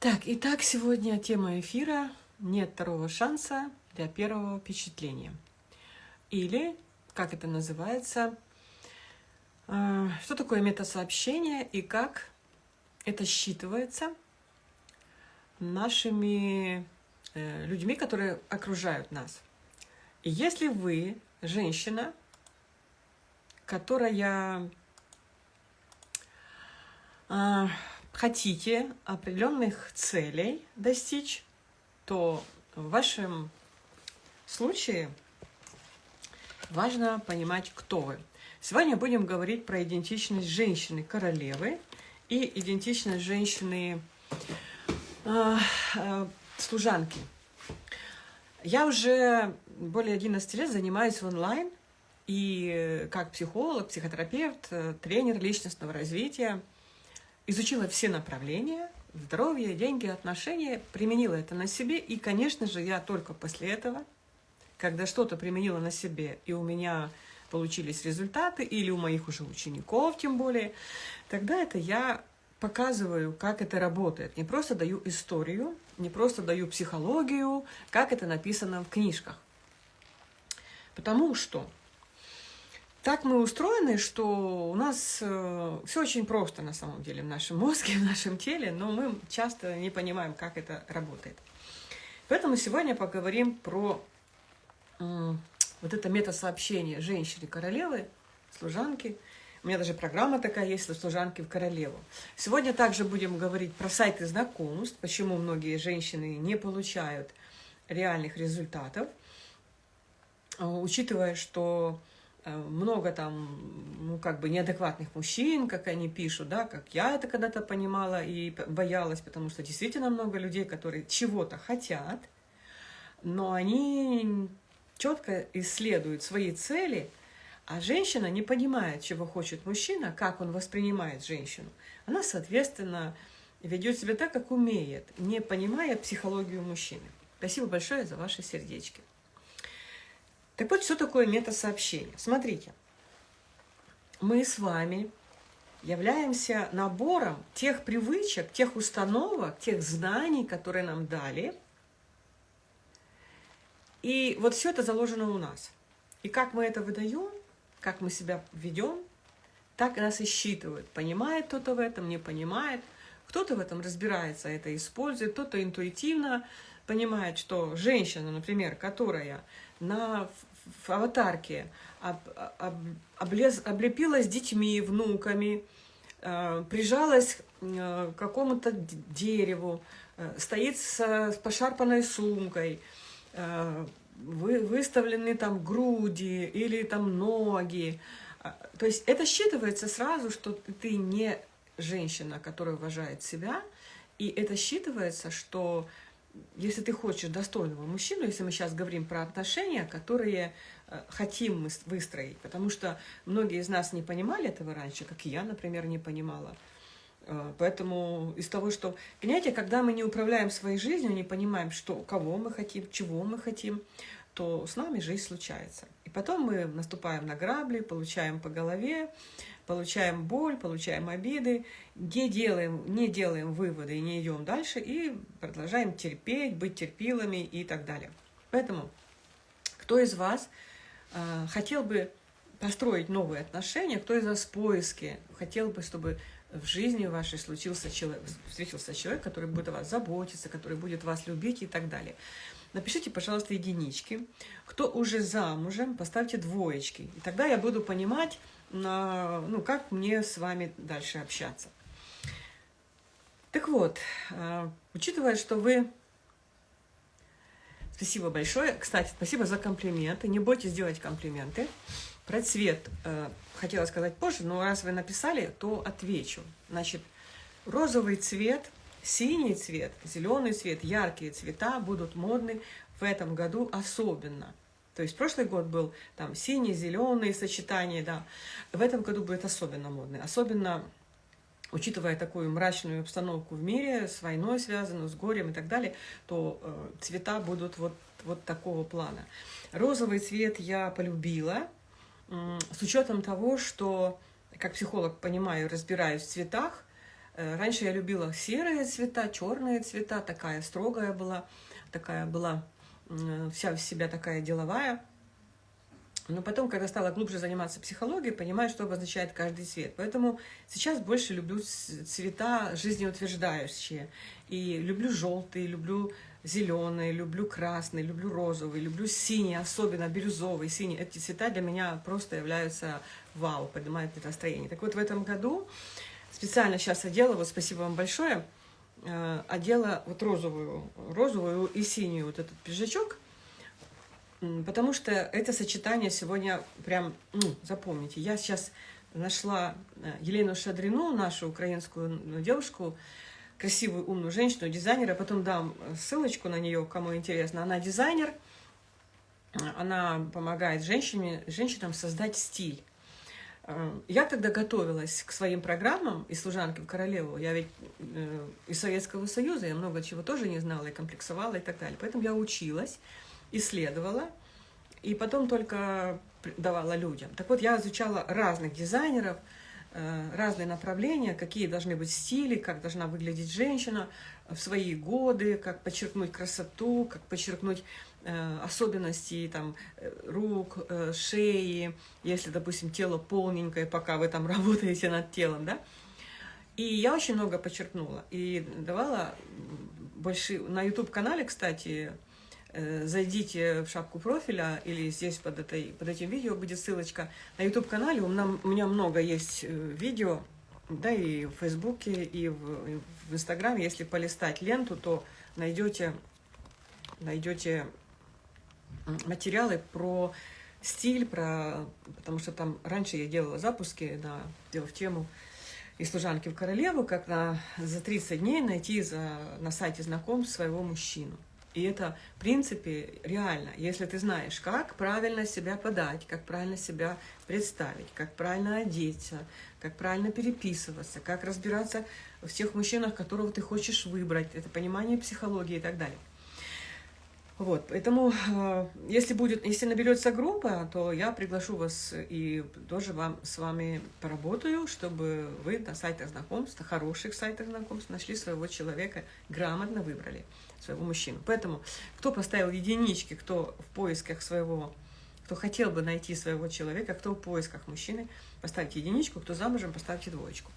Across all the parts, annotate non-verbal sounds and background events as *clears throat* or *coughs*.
Так, итак, сегодня тема эфира «Нет второго шанса для первого впечатления». Или, как это называется, э, что такое метасообщение и как это считывается нашими э, людьми, которые окружают нас. Если вы женщина, которая э, хотите определенных целей достичь, то в вашем случае важно понимать, кто вы. Сегодня будем говорить про идентичность женщины-королевы и идентичность женщины э, э, служанки. Я уже более 11 лет занимаюсь онлайн, и как психолог, психотерапевт, тренер личностного развития – изучила все направления, здоровье, деньги, отношения, применила это на себе. И, конечно же, я только после этого, когда что-то применила на себе, и у меня получились результаты, или у моих уже учеников тем более, тогда это я показываю, как это работает. Не просто даю историю, не просто даю психологию, как это написано в книжках. Потому что так мы устроены, что у нас э, все очень просто на самом деле в нашем мозге, *laughs* в нашем теле, но мы часто не понимаем, как это работает. Поэтому сегодня поговорим про э, вот это метасообщение женщины-королевы, служанки. У меня даже программа такая есть, служанки в королеву. Сегодня также будем говорить про сайты знакомств, почему многие женщины не получают реальных результатов, э, учитывая, что много там, ну, как бы неадекватных мужчин, как они пишут, да, как я это когда-то понимала и боялась, потому что действительно много людей, которые чего-то хотят, но они четко исследуют свои цели, а женщина не понимает, чего хочет мужчина, как он воспринимает женщину. Она, соответственно, ведет себя так, как умеет, не понимая психологию мужчины. Спасибо большое за ваши сердечки. Так вот, что такое метасообщение? Смотрите, мы с вами являемся набором тех привычек, тех установок, тех знаний, которые нам дали. И вот все это заложено у нас. И как мы это выдаем, как мы себя ведем, так нас и считывают. Понимает кто-то в этом, не понимает. Кто-то в этом разбирается, это использует, кто-то интуитивно понимает, что женщина, например, которая на в аватарке об, об, облез, облепилась детьми, внуками, э, прижалась э, к какому-то дереву, э, стоит с, с пошарпанной сумкой, э, вы, выставлены там груди или там ноги. А, то есть это считывается сразу, что ты не женщина, которая уважает себя, и это считывается, что если ты хочешь достойного мужчину, если мы сейчас говорим про отношения, которые э, хотим мы выстроить, потому что многие из нас не понимали этого раньше, как я, например, не понимала. Э, поэтому из того, что... Понимаете, когда мы не управляем своей жизнью, не понимаем, что, кого мы хотим, чего мы хотим, то с нами жизнь случается. И потом мы наступаем на грабли, получаем по голове, получаем боль, получаем обиды, не делаем, не делаем выводы и не идем дальше, и продолжаем терпеть, быть терпилами и так далее. Поэтому, кто из вас э, хотел бы построить новые отношения, кто из вас в поиске, хотел бы, чтобы в жизни вашей случился человек, встретился человек, который будет о вас заботиться, который будет вас любить и так далее. Напишите, пожалуйста, единички. Кто уже замужем, поставьте двоечки. И тогда я буду понимать, ну, как мне с вами дальше общаться. Так вот, э, учитывая, что вы... Спасибо большое. Кстати, спасибо за комплименты. Не бойтесь делать комплименты. Про цвет э, хотела сказать позже, но раз вы написали, то отвечу. Значит, розовый цвет, синий цвет, зеленый цвет, яркие цвета будут модны в этом году особенно. То есть прошлый год был там синий, зеленый сочетание, да. В этом году будет особенно модный. Особенно учитывая такую мрачную обстановку в мире, с войной связанную, с горем и так далее, то э, цвета будут вот, вот такого плана. Розовый цвет я полюбила, э, с учетом того, что, как психолог понимаю, разбираюсь в цветах, раньше я любила серые цвета, черные цвета, такая строгая была, такая была вся в себя такая деловая. Но потом, когда стала глубже заниматься психологией, понимаю, что обозначает каждый цвет. Поэтому сейчас больше люблю цвета жизнеутверждающие. И люблю желтый, люблю зеленый, люблю красный, люблю розовый, люблю синий, особенно бирюзовый, синий. Эти цвета для меня просто являются вау, поднимают настроение. Так вот, в этом году специально сейчас одела, вот спасибо вам большое, э, одела вот розовую, розовую и синюю вот этот пиджачок, потому что это сочетание сегодня прям, ну, запомните, я сейчас нашла э, Елену Шадрину, нашу украинскую девушку, красивую, умную женщину, дизайнера. Потом дам ссылочку на нее, кому интересно. Она дизайнер, она помогает женщине, женщинам создать стиль. Э, я когда готовилась к своим программам и служанки в королеву, я ведь э, из Советского Союза, я много чего тоже не знала и комплексовала и так далее. Поэтому я училась, исследовала, и потом только давала людям. Так вот, я изучала разных дизайнеров, Э, разные направления, какие должны быть стили, как должна выглядеть женщина в свои годы, как подчеркнуть красоту, как подчеркнуть э, особенности там, э, рук, шеи, если, допустим, тело полненькое, пока вы там *laughs* работаете над телом, да. И я очень много подчеркнула и давала большие... На YouTube-канале, кстати, Э, зайдите в шапку профиля или здесь под, этой, под этим видео будет ссылочка на YouTube-канале. У, меня много есть э, видео, да, и в Фейсбуке, и в, и в Инстаграме. Если полистать ленту, то найдете, найдете материалы про стиль, про, потому что там раньше я делала запуски, на, делав тему и служанки в королеву, как на, за 30 дней найти за, на сайте знакомств своего мужчину. И это, в принципе, реально. Если ты знаешь, как правильно себя подать, как правильно себя представить, как правильно одеться, как правильно переписываться, как разбираться в тех мужчинах, которого ты хочешь выбрать, это понимание психологии и так далее. Вот, поэтому, э, если будет, если наберется группа, то я приглашу вас и тоже вам, с вами поработаю, чтобы вы на сайтах знакомств, на хороших сайтах знакомств нашли своего человека, грамотно выбрали своего мужчину. Поэтому, кто поставил единички, кто в поисках своего, кто хотел бы найти своего человека, кто в поисках мужчины, поставьте единичку, кто замужем, поставьте двоечку.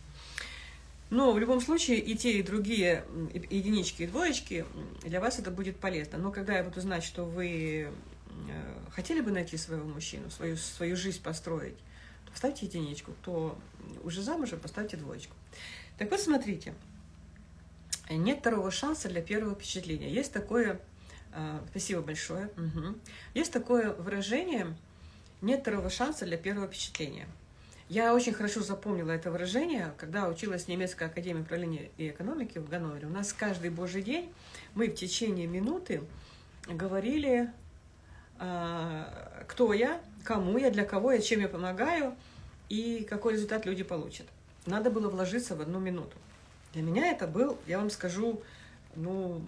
Но в любом случае и те, и другие единички и двоечки для вас это будет полезно. Но когда я буду знать, что вы э, хотели бы найти своего мужчину, свою, свою жизнь построить, то поставьте единичку. Кто уже замужем, поставьте двоечку. Так вот, смотрите. Нет второго шанса для первого впечатления. Есть такое... Э, спасибо большое. Угу. Есть такое выражение «нет второго шанса для первого впечатления». Я очень хорошо запомнила это выражение, когда училась в немецкой академии управления и экономики в Ганновере. У нас каждый божий день мы в течение минуты говорили, а, кто я, кому я, для кого я, чем я помогаю и какой результат люди получат. Надо было вложиться в одну минуту. Для меня это был, я вам скажу, ну,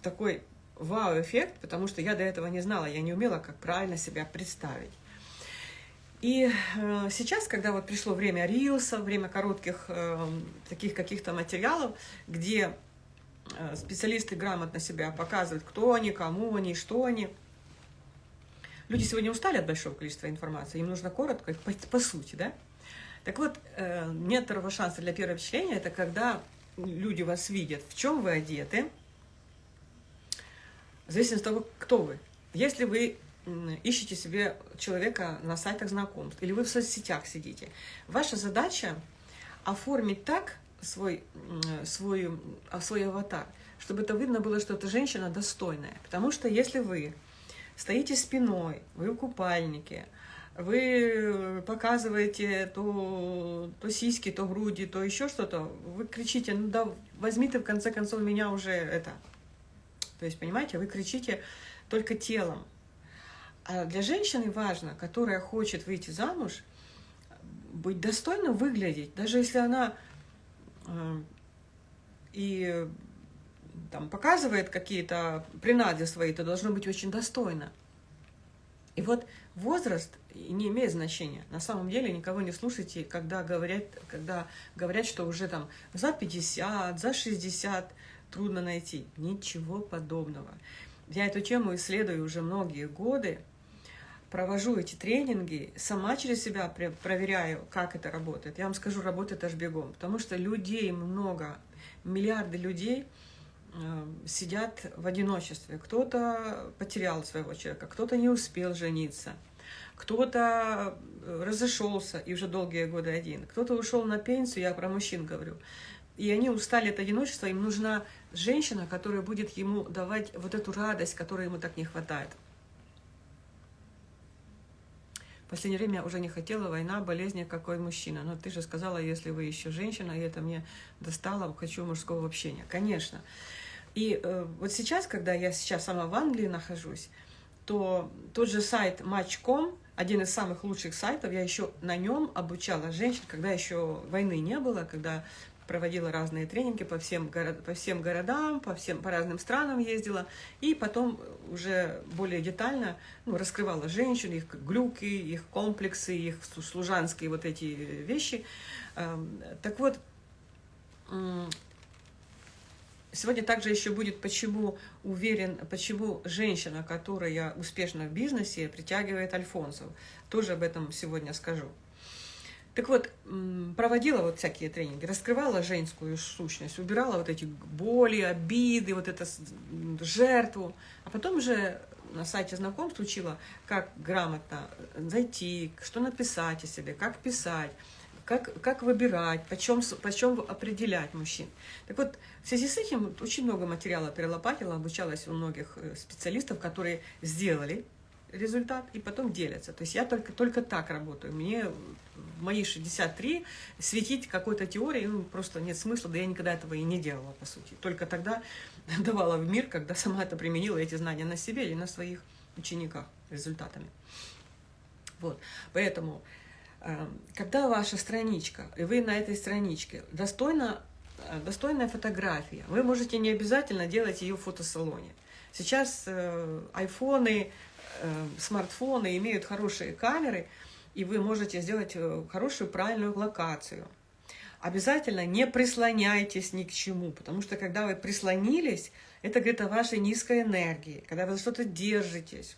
такой вау-эффект, потому что я до этого не знала, я не умела, как правильно себя представить. И э, сейчас, когда вот пришло время рилса, время коротких э, таких каких-то материалов, где э, специалисты грамотно себя показывают, кто они, кому они, что они, люди сегодня устали от большого количества информации, им нужно коротко, по, по сути, да? Так вот, э, нет второго шанса для первого впечатления, это когда люди вас видят, в чем вы одеты, в зависимости от того, кто вы. Если вы ищете себе человека на сайтах знакомств, или вы в соцсетях сидите. Ваша задача оформить так свой, свой, а, свой аватар, чтобы это видно было, что эта женщина достойная. Потому что если вы стоите спиной, вы в купальнике, вы показываете то, то сиськи, то груди, то еще что-то, вы кричите, ну да, возьми ты в конце концов меня уже это. То есть, понимаете, вы кричите только телом. А для женщины важно, которая хочет выйти замуж, быть достойно выглядеть, даже если она э, и там показывает какие-то принады свои, то должно быть очень достойно. И вот возраст не имеет значения. На самом деле никого не слушайте, когда говорят, когда говорят, что уже там за 50, за 60 трудно найти. Ничего подобного. Я эту тему исследую уже многие годы, провожу эти тренинги, сама через себя проверяю, как это работает. Я вам скажу, работает аж бегом, потому что людей много, миллиарды людей э, сидят в одиночестве. Кто-то потерял своего человека, кто-то не успел жениться, кто-то э, разошелся и уже долгие годы один, кто-то ушел на пенсию, я про мужчин говорю, и они устали от одиночества, им нужна женщина, которая будет ему давать вот эту радость, которой ему так не хватает. Последнее время я уже не хотела война, болезни, какой мужчина. Но ты же сказала, если вы еще женщина, и это мне достало, хочу мужского общения. Конечно. И э, вот сейчас, когда я сейчас сама в Англии нахожусь, то тот же сайт Match.com, один из самых лучших сайтов, я еще на нем обучала женщин, когда еще войны не было, когда проводила разные тренинги по всем, город, по всем городам, по, всем, по разным странам ездила, и потом уже более детально ну, раскрывала женщин, их глюки, их комплексы, их служанские вот эти вещи. Эм, так вот, Сегодня также еще будет, почему уверен, почему женщина, которая успешна в бизнесе, притягивает альфонсов. Тоже об этом сегодня скажу. Так вот, проводила вот всякие тренинги, раскрывала женскую сущность, убирала вот эти боли, обиды, вот эту жертву. А потом уже на сайте знакомств учила, как грамотно зайти, что написать о себе, как писать, как, как выбирать, почем, почем определять мужчин. Так вот, в связи с этим очень много материала перелопатила, обучалась у многих э, специалистов, которые сделали результат и потом делятся. То есть я только, только так работаю. Мне в мои 63 светить какой-то теорией ну, просто нет смысла, да я никогда этого и не делала, по сути. Только тогда *laughs* давала в мир, когда сама это применила, эти знания на себе или на своих учениках результатами. Вот. Поэтому, э, когда ваша страничка, и вы на этой страничке, достойна, э, достойная фотография, вы можете не обязательно делать ее в фотосалоне. Сейчас э, айфоны, смартфоны имеют хорошие камеры, и вы можете сделать э, хорошую правильную локацию. Обязательно не прислоняйтесь ни к чему, потому что когда вы прислонились, это говорит о вашей низкой энергии, когда вы за что-то держитесь,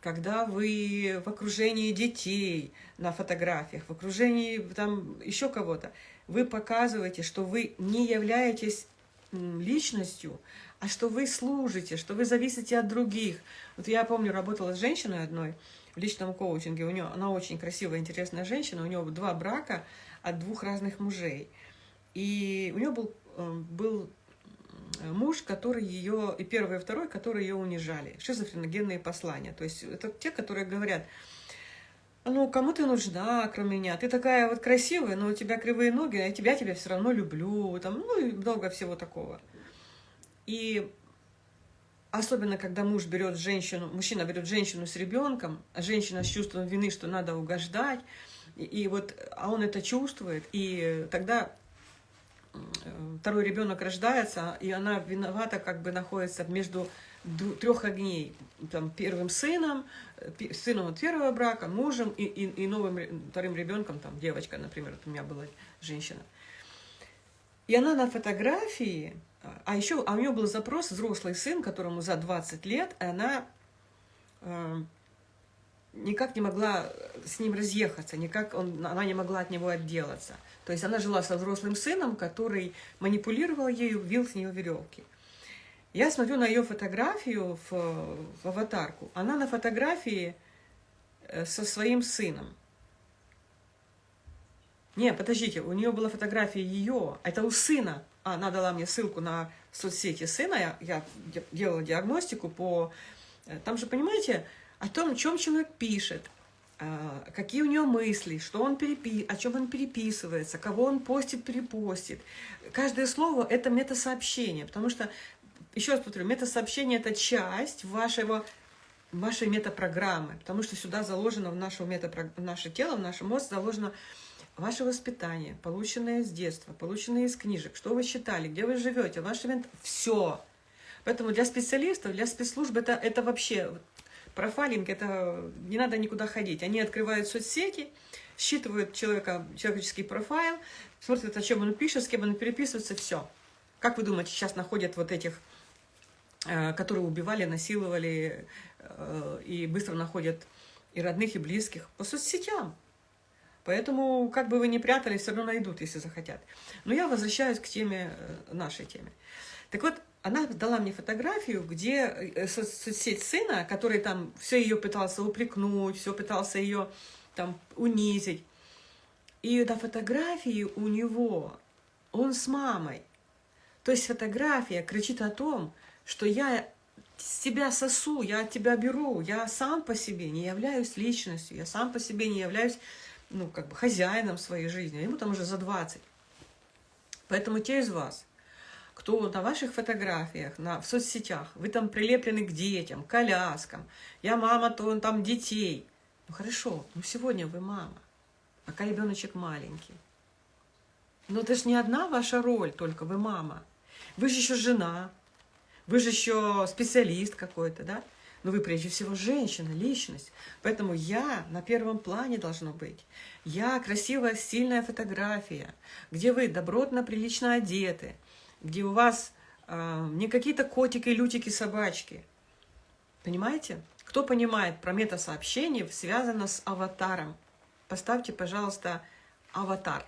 когда вы в окружении детей на фотографиях, в окружении там еще кого-то, вы показываете, что вы не являетесь личностью, а что вы служите, что вы зависите от других. Вот я помню, работала с женщиной одной в личном коучинге, у нее, она очень красивая, интересная женщина, у нее два брака от двух разных мужей. И у нее был, э, был муж, который ее, и первый, и второй, которые ее унижали. Шизофреногенные послания. То есть это те, которые говорят, ну, кому ты нужна, кроме меня? Ты такая вот красивая, но у тебя кривые ноги, а я тебя, тебя все равно люблю. Там, ну, и много всего такого. И особенно, когда муж берет женщину, мужчина берет женщину с ребенком, а женщина с чувством вины, что надо угождать, и, и вот, а он это чувствует, и тогда второй ребенок рождается, и она виновата, как бы находится между трех огней. Там, первым сыном, сыном от первого брака, мужем и, и, и новым вторым ребенком, там, девочка, например, вот у меня была женщина. И она на фотографии а еще а у нее был запрос взрослый сын, которому за 20 лет, и она э, никак не могла с ним разъехаться, никак он, она не могла от него отделаться. То есть она жила со взрослым сыном, который манипулировал ею, вил с нее веревки. Я смотрю на ее фотографию в, в аватарку. Она на фотографии э, со своим сыном. Не, подождите, у нее была фотография ее, это у сына она дала мне ссылку на соцсети сына, я, я делала диагностику по... Э, там же, понимаете, о том, чем человек пишет, а, какие у него мысли, что он перепи... о чем он переписывается, кого он постит, перепостит. Каждое слово – это метасообщение, потому что, еще раз повторю, метасообщение – это часть вашего вашей метапрограммы, потому что сюда заложено в, нашу метапро... в наше тело, в наш мозг заложено ваше воспитание, полученное с детства, полученное из книжек, что вы читали, где вы живете, ваш event, все. Поэтому для специалистов, для спецслужб это, это вообще Профайлинг – это не надо никуда ходить. Они открывают соцсети, считывают человека, человеческий профайл, смотрят, о чем он пишет, с кем он переписывается, все. Как вы думаете, сейчас находят вот этих, которые убивали, насиловали, э, и быстро находят и родных, и близких по соцсетям. Поэтому, как бы вы ни прятали, все равно найдут, если захотят. Но я возвращаюсь к теме, э, нашей теме. Так вот, она дала мне фотографию, где соцсеть сына, который там все ее пытался упрекнуть, все пытался ее там унизить. И на фотографии у него он с мамой. То есть фотография кричит о том, что я с тебя сосу, я тебя беру, я сам по себе не являюсь личностью, я сам по себе не являюсь, ну, как бы хозяином своей жизни, а ему там уже за 20. Поэтому те из вас, кто на ваших фотографиях, на, в соцсетях, вы там прилеплены к детям, к коляскам, я мама, то он там детей – ну хорошо, ну сегодня вы мама, пока ребеночек маленький. Но это же не одна ваша роль, только вы мама. Вы же еще жена, вы же еще специалист какой-то, да? Но вы прежде всего женщина, личность. Поэтому я на первом плане должно быть. Я красивая, сильная фотография, где вы добротно, прилично одеты, где у вас э, не какие-то котики, лютики, собачки. Понимаете? Кто понимает про мета-сообщение, связано с аватаром? Поставьте, пожалуйста, аватар.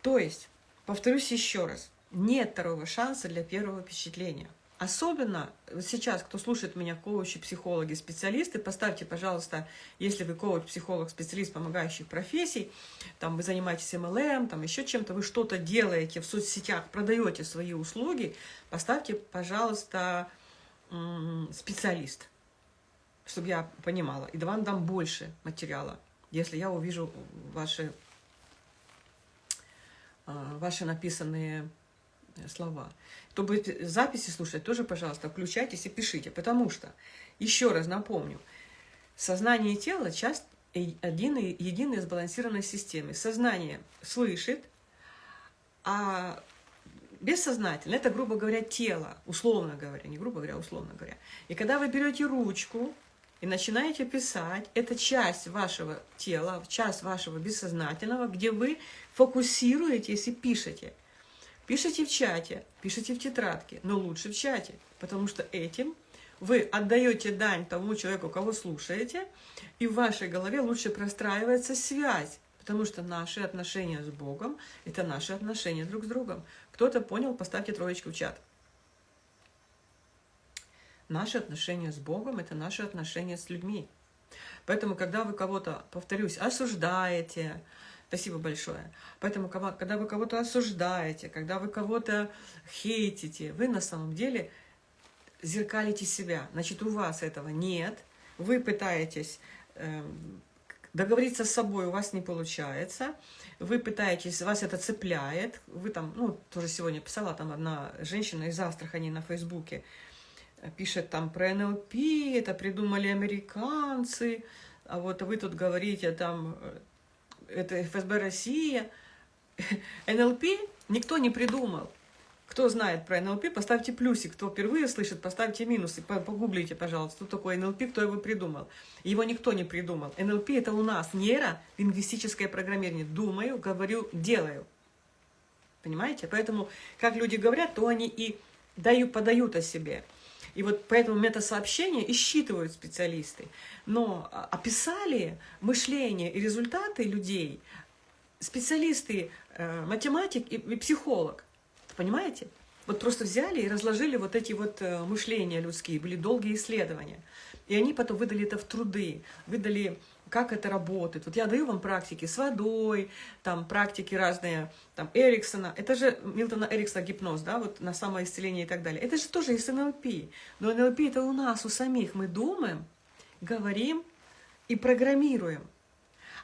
То есть, повторюсь еще раз, нет второго шанса для первого впечатления. Особенно сейчас, кто слушает меня, коучи, психологи, специалисты, поставьте, пожалуйста, если вы коуч, психолог, специалист помогающих профессий, там вы занимаетесь MLM, там еще чем-то, вы что-то делаете в соцсетях, продаете свои услуги, поставьте, пожалуйста, специалист чтобы я понимала. И вам дам больше материала, если я увижу ваши, а, ваши написанные слова. Чтобы записи слушать, тоже, пожалуйста, включайтесь и пишите. Потому что, еще раз напомню, сознание и тело – часть единой, единой сбалансированной системы. Сознание слышит, а бессознательно – это, грубо говоря, тело, условно говоря, не грубо говоря, условно говоря. И когда вы берете ручку, и начинаете писать, это часть вашего тела, часть вашего бессознательного, где вы фокусируетесь и пишете. Пишите в чате, пишите в тетрадке, но лучше в чате, потому что этим вы отдаете дань тому человеку, кого слушаете, и в вашей голове лучше простраивается связь, потому что наши отношения с Богом – это наши отношения друг с другом. Кто-то понял, поставьте троечку в чат. Наши отношения с Богом – это наши отношения с людьми. Поэтому, когда вы кого-то, повторюсь, осуждаете, спасибо большое, поэтому, когда вы кого-то осуждаете, когда вы кого-то хейтите, вы на самом деле зеркалите себя. Значит, у вас этого нет, вы пытаетесь э, договориться с собой, у вас не получается, вы пытаетесь, вас это цепляет, вы там, ну, тоже сегодня писала там одна женщина из Астрахани на Фейсбуке, пишет там про НЛП, это придумали американцы, а вот вы тут говорите там, э, это ФСБ Россия. *laughs* НЛП никто не придумал. Кто знает про НЛП, поставьте плюсик. Кто впервые слышит, поставьте минусы. Погуглите, пожалуйста, что такое НЛП, кто его придумал. Его никто не придумал. НЛП – это у нас нейро-лингвистическое программирование. Думаю, говорю, делаю. Понимаете? Поэтому, как люди говорят, то они и дают, подают о себе. И вот поэтому метасообщения и считывают специалисты. Но а, описали мышление и результаты людей специалисты, э, математик и, и психолог. Понимаете? Вот просто взяли и разложили вот эти вот э, мышления людские, были долгие исследования. И они потом выдали это в труды, выдали как это работает. Вот я даю вам практики с водой, там практики разные, там Эриксона. Это же Милтона Эриксона гипноз, да, вот на самоисцеление и так далее. Это же тоже из НЛП. Но НЛП это у нас, у самих. Мы думаем, говорим и программируем.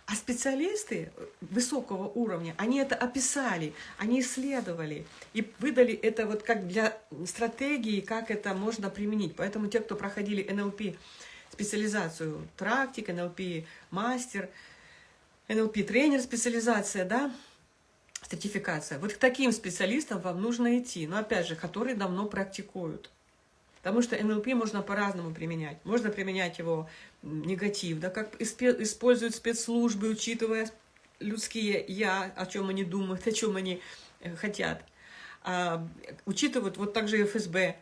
А специалисты высокого уровня, они это описали, они исследовали и выдали это вот как для стратегии, как это можно применить. Поэтому те, кто проходили НЛП специализацию практик, НЛП мастер, НЛП тренер специализация, да, сертификация. Вот к таким специалистам вам нужно идти, но опять же, которые давно практикуют. Потому что НЛП можно по-разному применять. Можно применять его негатив, да, как используют спецслужбы, учитывая людские «я», о чем они думают, *laughs* о чем они э, хотят. А, учитывают, вот также ФСБ э,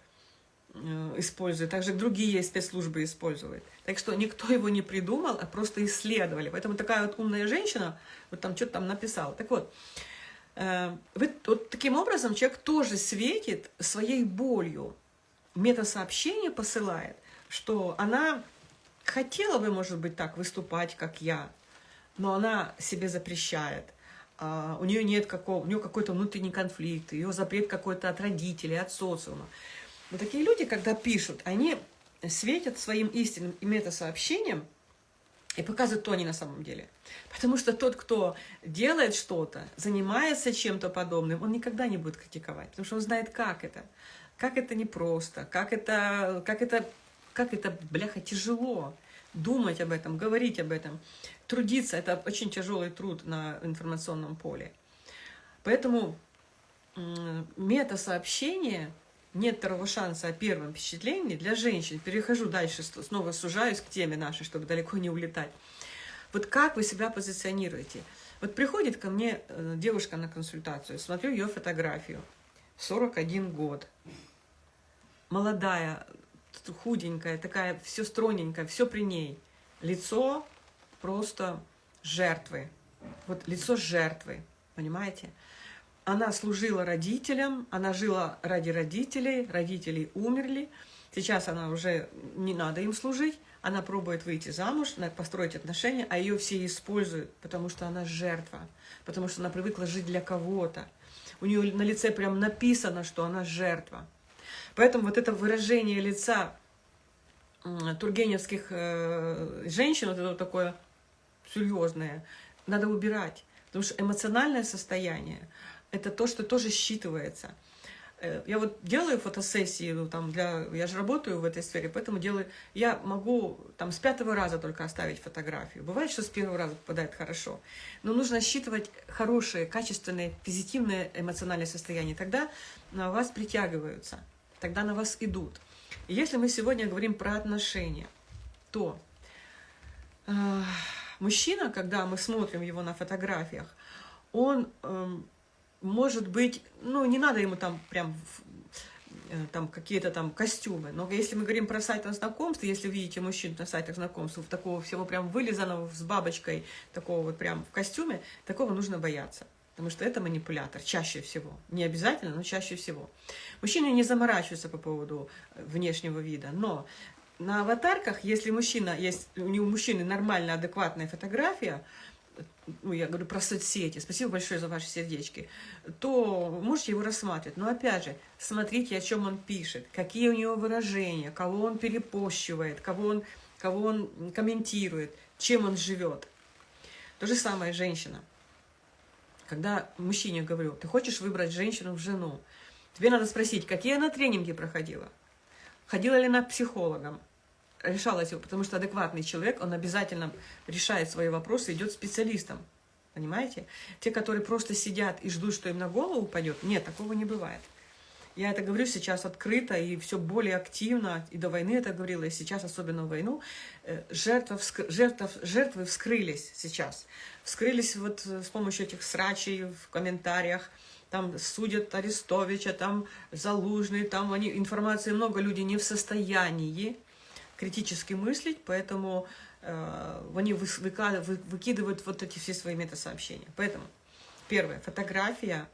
использует, также другие спецслужбы используют. Так что никто его не придумал, а просто исследовали. Поэтому такая вот умная женщина, вот там что-то там написала. Так вот, э, вот таким образом человек тоже светит своей болью. Метасообщение посылает, что она хотела бы, может быть, так выступать, как я, но она себе запрещает. Uh, у нее нет какого, у нее какой-то внутренний конфликт, ее запрет какой-то от родителей, от социума. Но такие люди, когда пишут, они светят своим истинным и метасообщением и показывают, кто они на самом деле. Потому что тот, кто делает что-то, занимается чем-то подобным, он никогда не будет критиковать, потому что он знает, как это. Как это непросто, как это, как это, как это, бляха, тяжело думать об этом, говорить об этом, трудиться. Это очень тяжелый труд на информационном поле. Поэтому мета-сообщение нет второго шанса о первом впечатлении для женщин. Перехожу дальше, снова сужаюсь к теме нашей, чтобы далеко не улетать. Вот как вы себя позиционируете? Вот приходит ко мне э, девушка на консультацию, смотрю ее фотографию, 41 год, молодая, худенькая, такая, все стройненькая, все при ней. Лицо просто жертвы. Вот лицо жертвы, понимаете? Она служила родителям, она жила ради родителей, родители умерли. Сейчас она уже не надо им служить, она пробует выйти замуж, построить отношения, а ее все используют, потому что она жертва, потому что она привыкла жить для кого-то. У нее на лице прям написано, что она жертва. Поэтому вот это выражение лица тургеневских э, женщин, вот это вот такое серьезное, надо убирать. Потому что эмоциональное состояние – это то, что тоже считывается. Э, я вот делаю фотосессии, ну, там, для, я же работаю в этой сфере, поэтому делаю, я могу там с пятого раза только оставить фотографию. Бывает, что с первого раза попадает хорошо, но нужно считывать хорошее, качественное, позитивное эмоциональное состояние, тогда на вас притягиваются – тогда на вас идут. И если мы сегодня говорим про отношения, то э, мужчина, когда мы смотрим его на фотографиях, он э, может быть, ну, не надо ему там прям э, там какие-то там костюмы. Но если мы говорим про сайты знакомств, если видите мужчин на сайтах знакомств, такого всего прям вылизанного с бабочкой, такого вот прям в костюме, такого нужно бояться. Потому что это манипулятор, чаще всего. Не обязательно, но чаще всего. Мужчины не заморачиваются по поводу э, внешнего вида, но на аватарках, если мужчина, есть, у него мужчины нормальная, адекватная фотография, ну, я говорю про соцсети, спасибо большое за ваши сердечки, то можете его рассматривать. Но опять же, смотрите, о чем он пишет, какие у него выражения, кого он перепощивает, кого он, кого он комментирует, чем он живет. То же самое женщина. Когда мужчине говорю, ты хочешь выбрать женщину в жену, тебе надо спросить, какие она тренинги проходила, ходила ли она к психологам, решалась его, потому что адекватный человек, он обязательно решает свои вопросы, идет специалистом. Понимаете? Те, которые просто сидят и ждут, что им на голову упадет, нет, такого не бывает. Я это говорю сейчас открыто и все более активно, и до войны это говорила, и сейчас, особенно в войну, э, жертвы, жертв, жертвы вскрылись сейчас. Вскрылись вот э, с помощью этих срачей в комментариях, там судят Арестовича, там Залужный, там они, информации много, люди не в состоянии критически мыслить, поэтому э, они вы, выкидывают вот эти все свои метасообщения. Поэтому, первое, фотография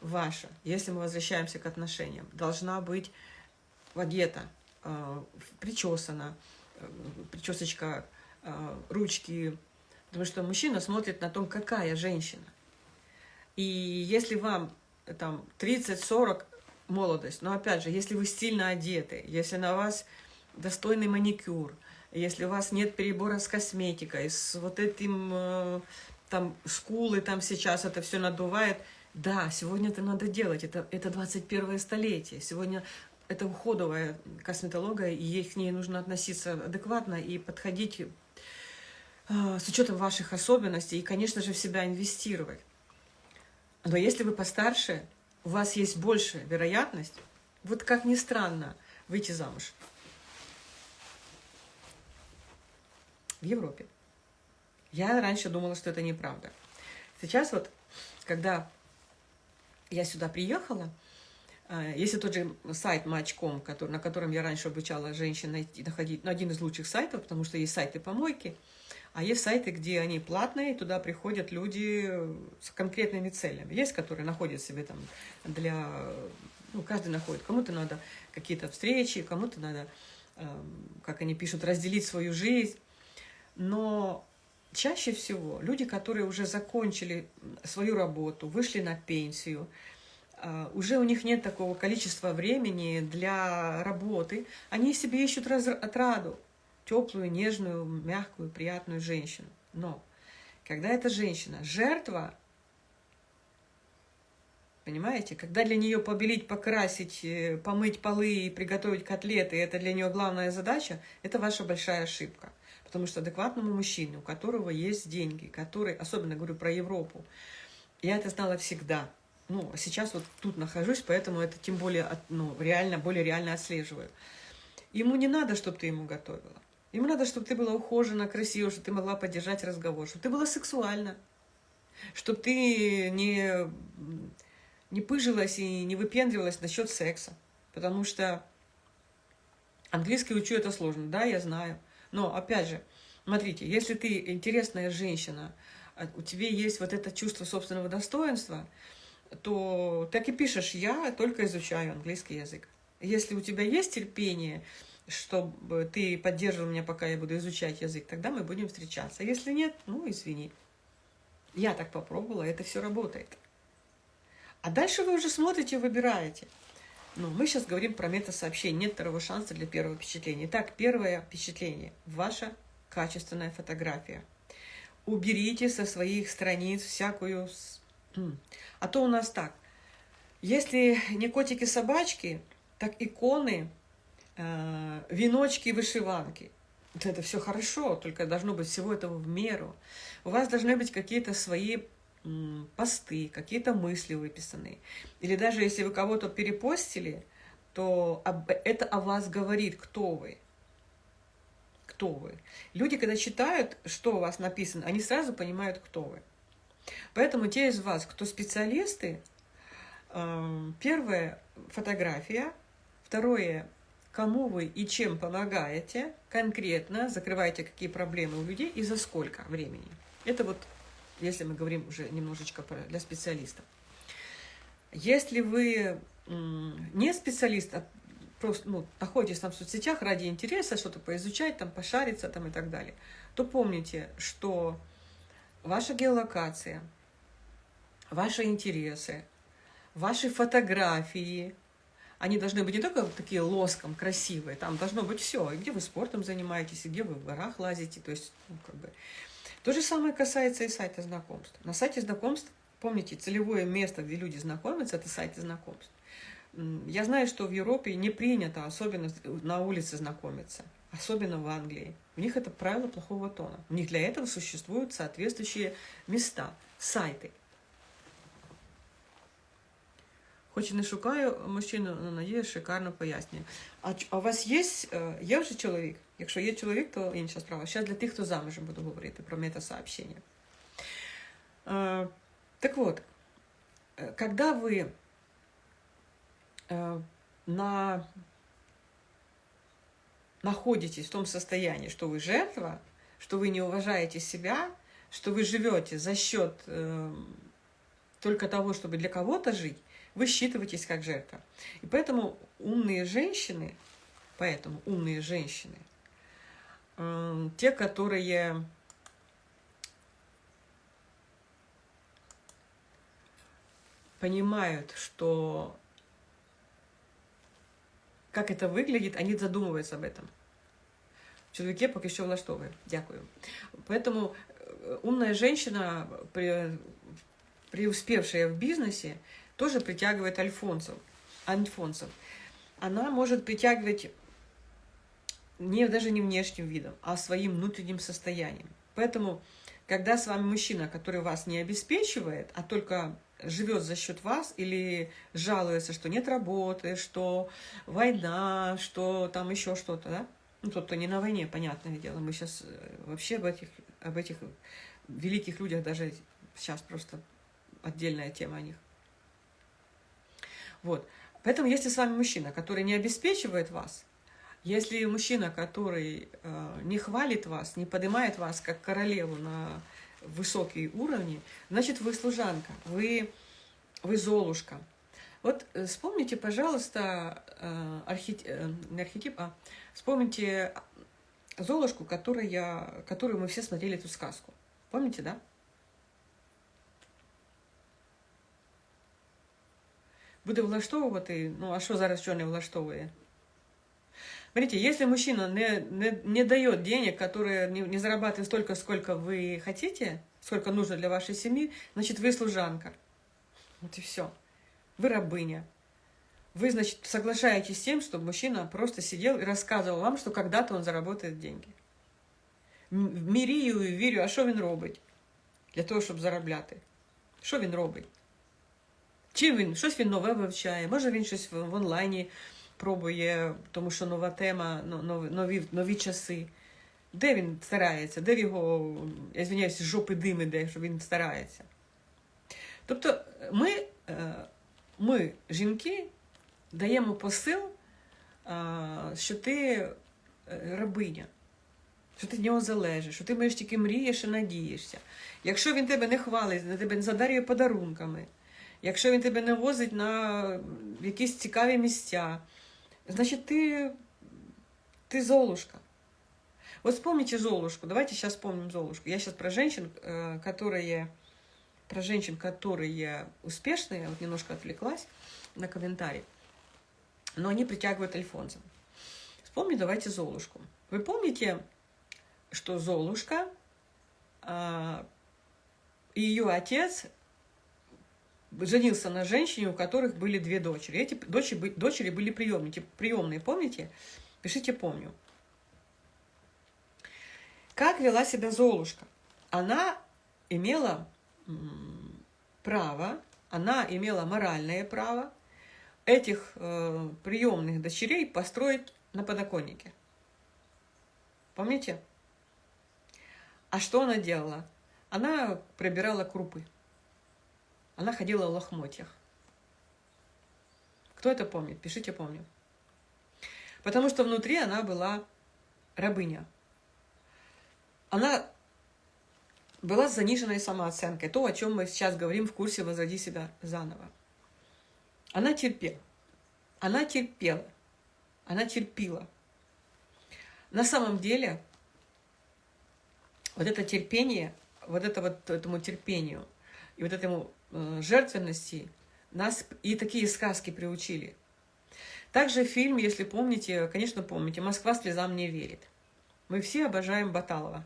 ваша, если мы возвращаемся к отношениям, должна быть одета, э, причесана, э, причесочка, э, ручки, потому что мужчина смотрит на том, какая женщина. И если вам там 30-40 молодость, но опять же, если вы стильно одеты, если на вас достойный маникюр, если у вас нет перебора с косметикой, с вот этим, там, скулы там сейчас это все надувает – да, сегодня это надо делать, это, это 21 столетие, сегодня это уходовая косметология, и к ней нужно относиться адекватно и подходить э, с учетом ваших особенностей, и, конечно же, в себя инвестировать. Но если вы постарше, у вас есть больше вероятность, вот как ни странно, выйти замуж. В Европе. Я раньше думала, что это неправда. Сейчас вот, когда я сюда приехала, э, если тот же сайт Match.com, который, на котором я раньше обучала женщин найти, находить, ну, один из лучших сайтов, потому что есть сайты помойки, а есть сайты, где они платные, туда приходят люди с конкретными целями. Есть, которые находят себе там для... Ну, каждый находит. Кому-то надо какие-то встречи, кому-то надо, эм, как они пишут, разделить свою жизнь. Но чаще всего люди, которые уже закончили свою работу, вышли на пенсию, а, уже у них нет такого количества времени для работы, они себе ищут отраду, теплую, нежную, мягкую, приятную женщину. Но когда эта женщина жертва, понимаете, когда для нее побелить, покрасить, э, помыть полы и приготовить котлеты, это для нее главная задача, это ваша большая ошибка. Потому что адекватному мужчине, у которого есть деньги, который, особенно говорю про Европу, я это знала всегда. Ну, а сейчас вот тут нахожусь, поэтому это тем более, ну, реально, более реально отслеживаю. Ему не надо, чтобы ты ему готовила. Ему надо, чтобы ты была ухожена, красива, чтобы ты могла поддержать разговор, чтобы ты была сексуальна, чтобы ты не, не пыжилась и не выпендривалась насчет секса. Потому что английский учу это сложно, да, я знаю. Но, опять же, смотрите, если ты интересная женщина, а у тебя есть вот это чувство собственного достоинства, то так и пишешь, я только изучаю английский язык. Если у тебя есть терпение, чтобы ты поддерживал меня, пока я буду изучать язык, тогда мы будем встречаться. Если нет, ну, извини. Я так попробовала, это все работает. А дальше вы уже смотрите, выбираете. Ну, мы сейчас говорим про метасообщение. Нет второго шанса для первого впечатления. Итак, первое впечатление. Ваша качественная фотография. Уберите со своих страниц всякую... А то у нас так. Если не котики-собачки, так иконы, э, веночки и вышиванки. Это все хорошо, только должно быть всего этого в меру. У вас должны быть какие-то свои посты, какие-то мысли выписанные. Или даже если вы кого-то перепостили, то это о вас говорит, кто вы. Кто вы. Люди, когда читают, что у вас написано, они сразу понимают, кто вы. Поэтому те из вас, кто специалисты, эм, первое – фотография, второе – кому вы и чем помогаете, конкретно закрываете какие проблемы у людей и за сколько времени. Это вот если мы говорим уже немножечко про, для специалистов. Если вы не специалист, а просто ну, находитесь там в соцсетях ради интереса, что-то поизучать, там, пошариться там, и так далее, то помните, что ваша геолокация, ваши интересы, ваши фотографии, они должны быть не только такие лоском, красивые, там должно быть все, и где вы спортом занимаетесь, и где вы в горах лазите, то есть, ну, как бы, то же самое касается и сайта знакомств. На сайте знакомств, помните, целевое место, где люди знакомятся, это сайты знакомств. Я знаю, что в Европе не принято особенно на улице знакомиться, особенно в Англии. У них это правило плохого тона. У них для этого существуют соответствующие места, сайты. Хоч і не шукаю мужчину, але надію, шикарно пояснює. А, а у вас є, є вже чоловік? Якщо є чоловік, то інша справа. Ще для тих, хто замужем буду говорити про метасообщение. Так вот, когда вы на... находитесь в том состоянии, что вы жертва, что вы не уважаете себя, что вы живете за счет э, только того, чтобы для кого-то жить, вы считываетесь как жертва. И поэтому умные женщины, поэтому умные женщины, э, те, которые понимают, что как это выглядит, они задумываются об этом. Чоловіки поки що влаштовує. Дякую. Поэтому э, умная женщина, преуспевшая в бизнесе, тоже притягивает альфонсов, альфонсов. Она может притягивать не, даже не внешним видом, а своим внутренним состоянием. Поэтому, когда с вами мужчина, который вас не обеспечивает, а только живет за счет вас или жалуется, что нет работы, что война, что там еще что-то, да? Ну, тот, кто не на войне, понятное дело. Мы сейчас э, вообще об этих, об этих великих людях даже сейчас просто отдельная тема о них. Вот. Поэтому, если с вами мужчина, который не обеспечивает вас, если мужчина, который э, не хвалит вас, не поднимает вас как королеву на высокие уровни, значит, вы служанка, вы, вы золушка. Вот э, вспомните, пожалуйста, э, архетип, э, не архетип, а вспомните Золушку, которая, которую мы все смотрели эту сказку. Помните, да? Буде влаштовувати, ну а що зараз що не влаштовує? Смотрите, если мужчина не, не, не дает денег, которые не, не зарабатывает столько, сколько вы хотите, сколько нужно для вашей семьи, значит, вы служанка. Вот и все. Вы рабыня. Вы, значит, соглашаетесь с тем, чтобы мужчина просто сидел и рассказывал вам, что когда-то он заработает деньги. Мірію і вірю, а що він робить для того, щоб заробляти? Що він робить? Чим він щось він нове вивчає? Може він щось в онлайні пробує, тому що нова тема, нові нові часи. Де він старається? Де в його, я звиняюся, жопи дим іде, що він старається? Тобто ми, е, ми жінки, даємо посил, що ти е, рабиня, що ти з нього залежиш, що ти маєш тільки мрієш і надієшся. Якщо він тебе не хвалить, на тебе не задарює подарунками, якщо він тебе не возить на якісь цікаві місця, значит, ты, ты Золушка. Вот вспомните Золушку. Давайте сейчас вспомним Золушку. Я сейчас про женщин, э, которые, про женщин, которые успешные, я вот немножко отвлеклась на комментарий, но они притягивают Альфонса. Вспомни, давайте Золушку. Вы помните, что Золушка а, и ее отец женился на женщине, у которых были две дочери. Эти дочери, дочери были приемные, приемные, помните? Пишите «помню». Как вела себя Золушка? Она имела право, она имела моральное право этих э, приемных дочерей построить на подоконнике. Помните? А что она делала? Она пробирала крупы. Она ходила в лохмотьях. Кто это помнит? Пишите «помню». Потому что внутри она была рабыня. Она была с заниженной самооценкой. То, о чем мы сейчас говорим в курсе «Возроди себя заново». Она терпела. Она терпела. Она терпила. На самом деле, вот это терпение, вот это вот этому терпению и вот этому жертвенности нас и такие сказки приучили. Также фильм, если помните, конечно, помните, «Москва слезам не верит». Мы все обожаем Баталова.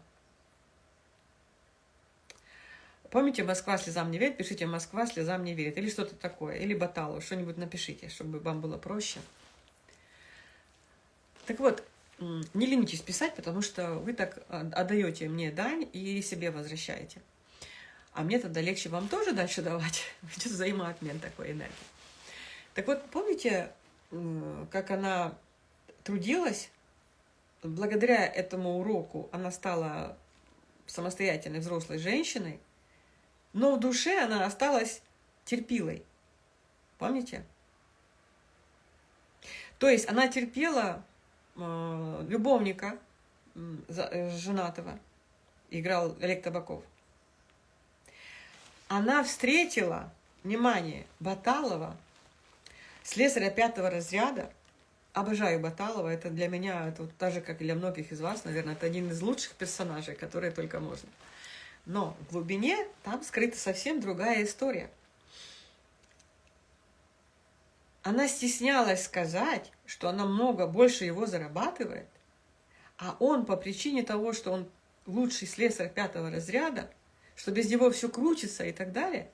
Помните, «Москва слезам не верит», пишите «Москва слезам не верит» или что-то такое, или Баталова, что-нибудь напишите, чтобы вам было проще. Так вот, не ленитесь писать, потому что вы так а, отдаете мне дань и себе возвращаете. А мне тогда легче вам тоже дальше давать. *laughs* Идет взаимообмен такой энергии. Так вот, помните, как она трудилась? Благодаря этому уроку она стала самостоятельной взрослой женщиной, но в душе она осталась терпилой. Помните? То есть она терпела э, любовника э, женатого, играл Олег Табаков – она встретила, внимание, Баталова, слесаря пятого разряда. Обожаю Баталова, это для меня, это вот так же, как и для многих из вас, наверное, это один из лучших персонажей, которые только можно. Но в глубине там скрыта совсем другая история. Она стеснялась сказать, что она много больше его зарабатывает, а он по причине того, что он лучший слесарь пятого разряда, что без него все крутится и так далее.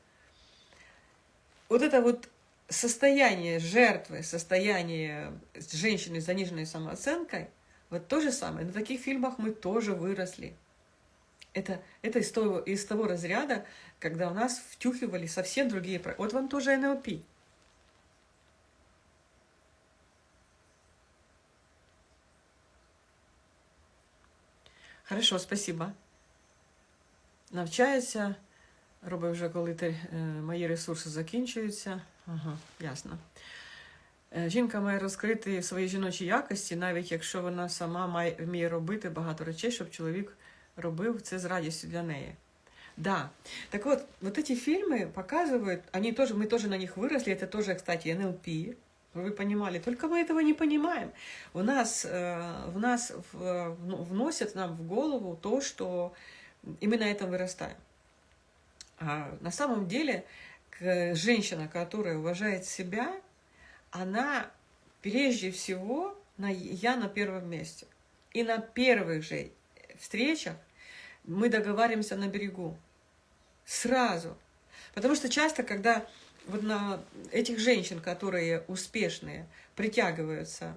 Вот это вот состояние жертвы, состояние женщины с заниженной самооценкой, вот то же самое. На таких фильмах мы тоже выросли. Это, это из, того, из того разряда, когда у нас втюхивали совсем другие... Вот вам тоже НЛП. Хорошо, спасибо. Навчаюся. Роби вже, коли ти, е, мої ресурси закінчуються. Ага, ясно. Е, жінка має розкрити свої жіночі якості, навіть якщо вона сама має, вміє робити багато речей, щоб чоловік робив це з радістю для неї. Да. Так вот, вот эти фильмы показывают, они тоже, мы тоже на них выросли, это тоже, кстати, НЛП, вы понимали, только мы этого не понимаем. У нас, э, в нас в, ну, вносят нам в голову то, что и мы на этом вырастаем. А на самом деле женщина, которая уважает себя, она прежде всего на, я на первом месте. И на первых же встречах мы договариваемся на берегу. Сразу. Потому что часто, когда вот на этих женщин, которые успешные, притягиваются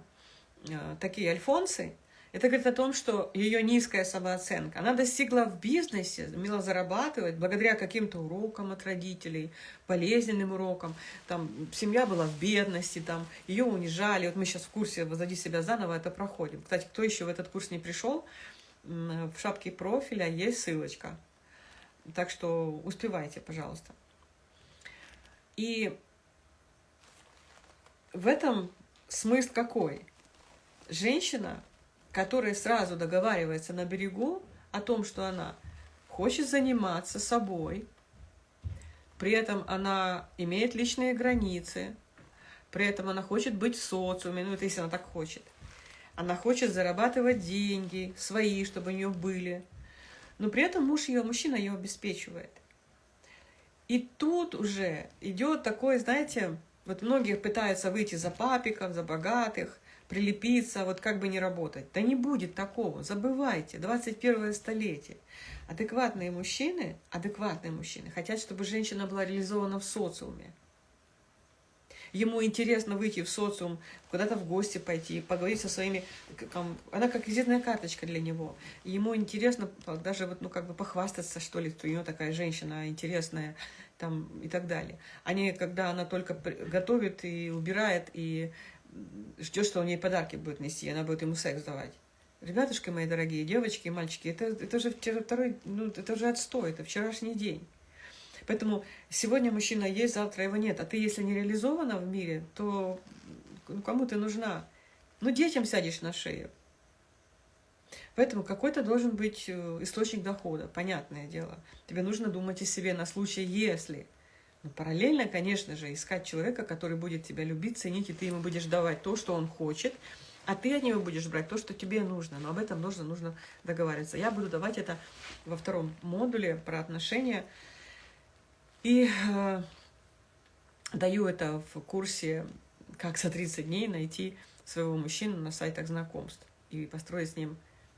э, такие альфонсы, это говорит о том, что ее низкая самооценка. Она достигла в бизнесе, умела зарабатывать благодаря каким-то урокам от родителей, болезненным урокам. Там семья была в бедности, там ее унижали. Вот мы сейчас в курсе «Возади себя заново» это проходим. Кстати, кто еще в этот курс не пришел, в шапке профиля есть ссылочка. Так что успевайте, пожалуйста. И в этом смысл какой? Женщина которая сразу договаривается на берегу о том, что она хочет заниматься собой, при этом она имеет личные границы, при этом она хочет быть в социуме, ну это если она так хочет. Она хочет зарабатывать деньги свои, чтобы у нее были. Но при этом муж ее, мужчина ее обеспечивает. И тут уже идет такой, знаете, вот многие пытаются выйти за папиков, за богатых, прилепиться, вот как бы не работать. Да не будет такого, забывайте, 21 столетие. Адекватные мужчины, адекватные мужчины хотят, чтобы женщина была реализована в социуме. Ему интересно выйти в социум, куда-то в гости пойти, поговорить со своими... Она как визитная карточка для него. Ему интересно даже вот, ну, как бы похвастаться, что ли, что у него такая женщина интересная там, и так далее. А не когда она только готовит и убирает, и ждет, что он ей подарки будет нести, она будет ему секс давать. Ребятушки мои дорогие, девочки и мальчики, это, это же второй, ну, это же отстой, это вчерашний день. Поэтому сегодня мужчина есть, завтра его нет. А ты, если не реализована в мире, то ну, кому ты нужна? Ну, детям сядешь на шею. Поэтому какой-то должен быть э, источник дохода, понятное дело. Тебе нужно думать о себе на случай, если но параллельно, конечно же, искать человека, который будет тебя любить, ценить, и ты ему будешь давать то, что он хочет, а ты от него будешь брать то, что тебе нужно. Но об этом нужно, нужно договариваться. Я буду давать это во втором модуле про отношения. И э, даю это в курсе «Как за 30 дней найти своего мужчину на сайтах знакомств» и построить с ним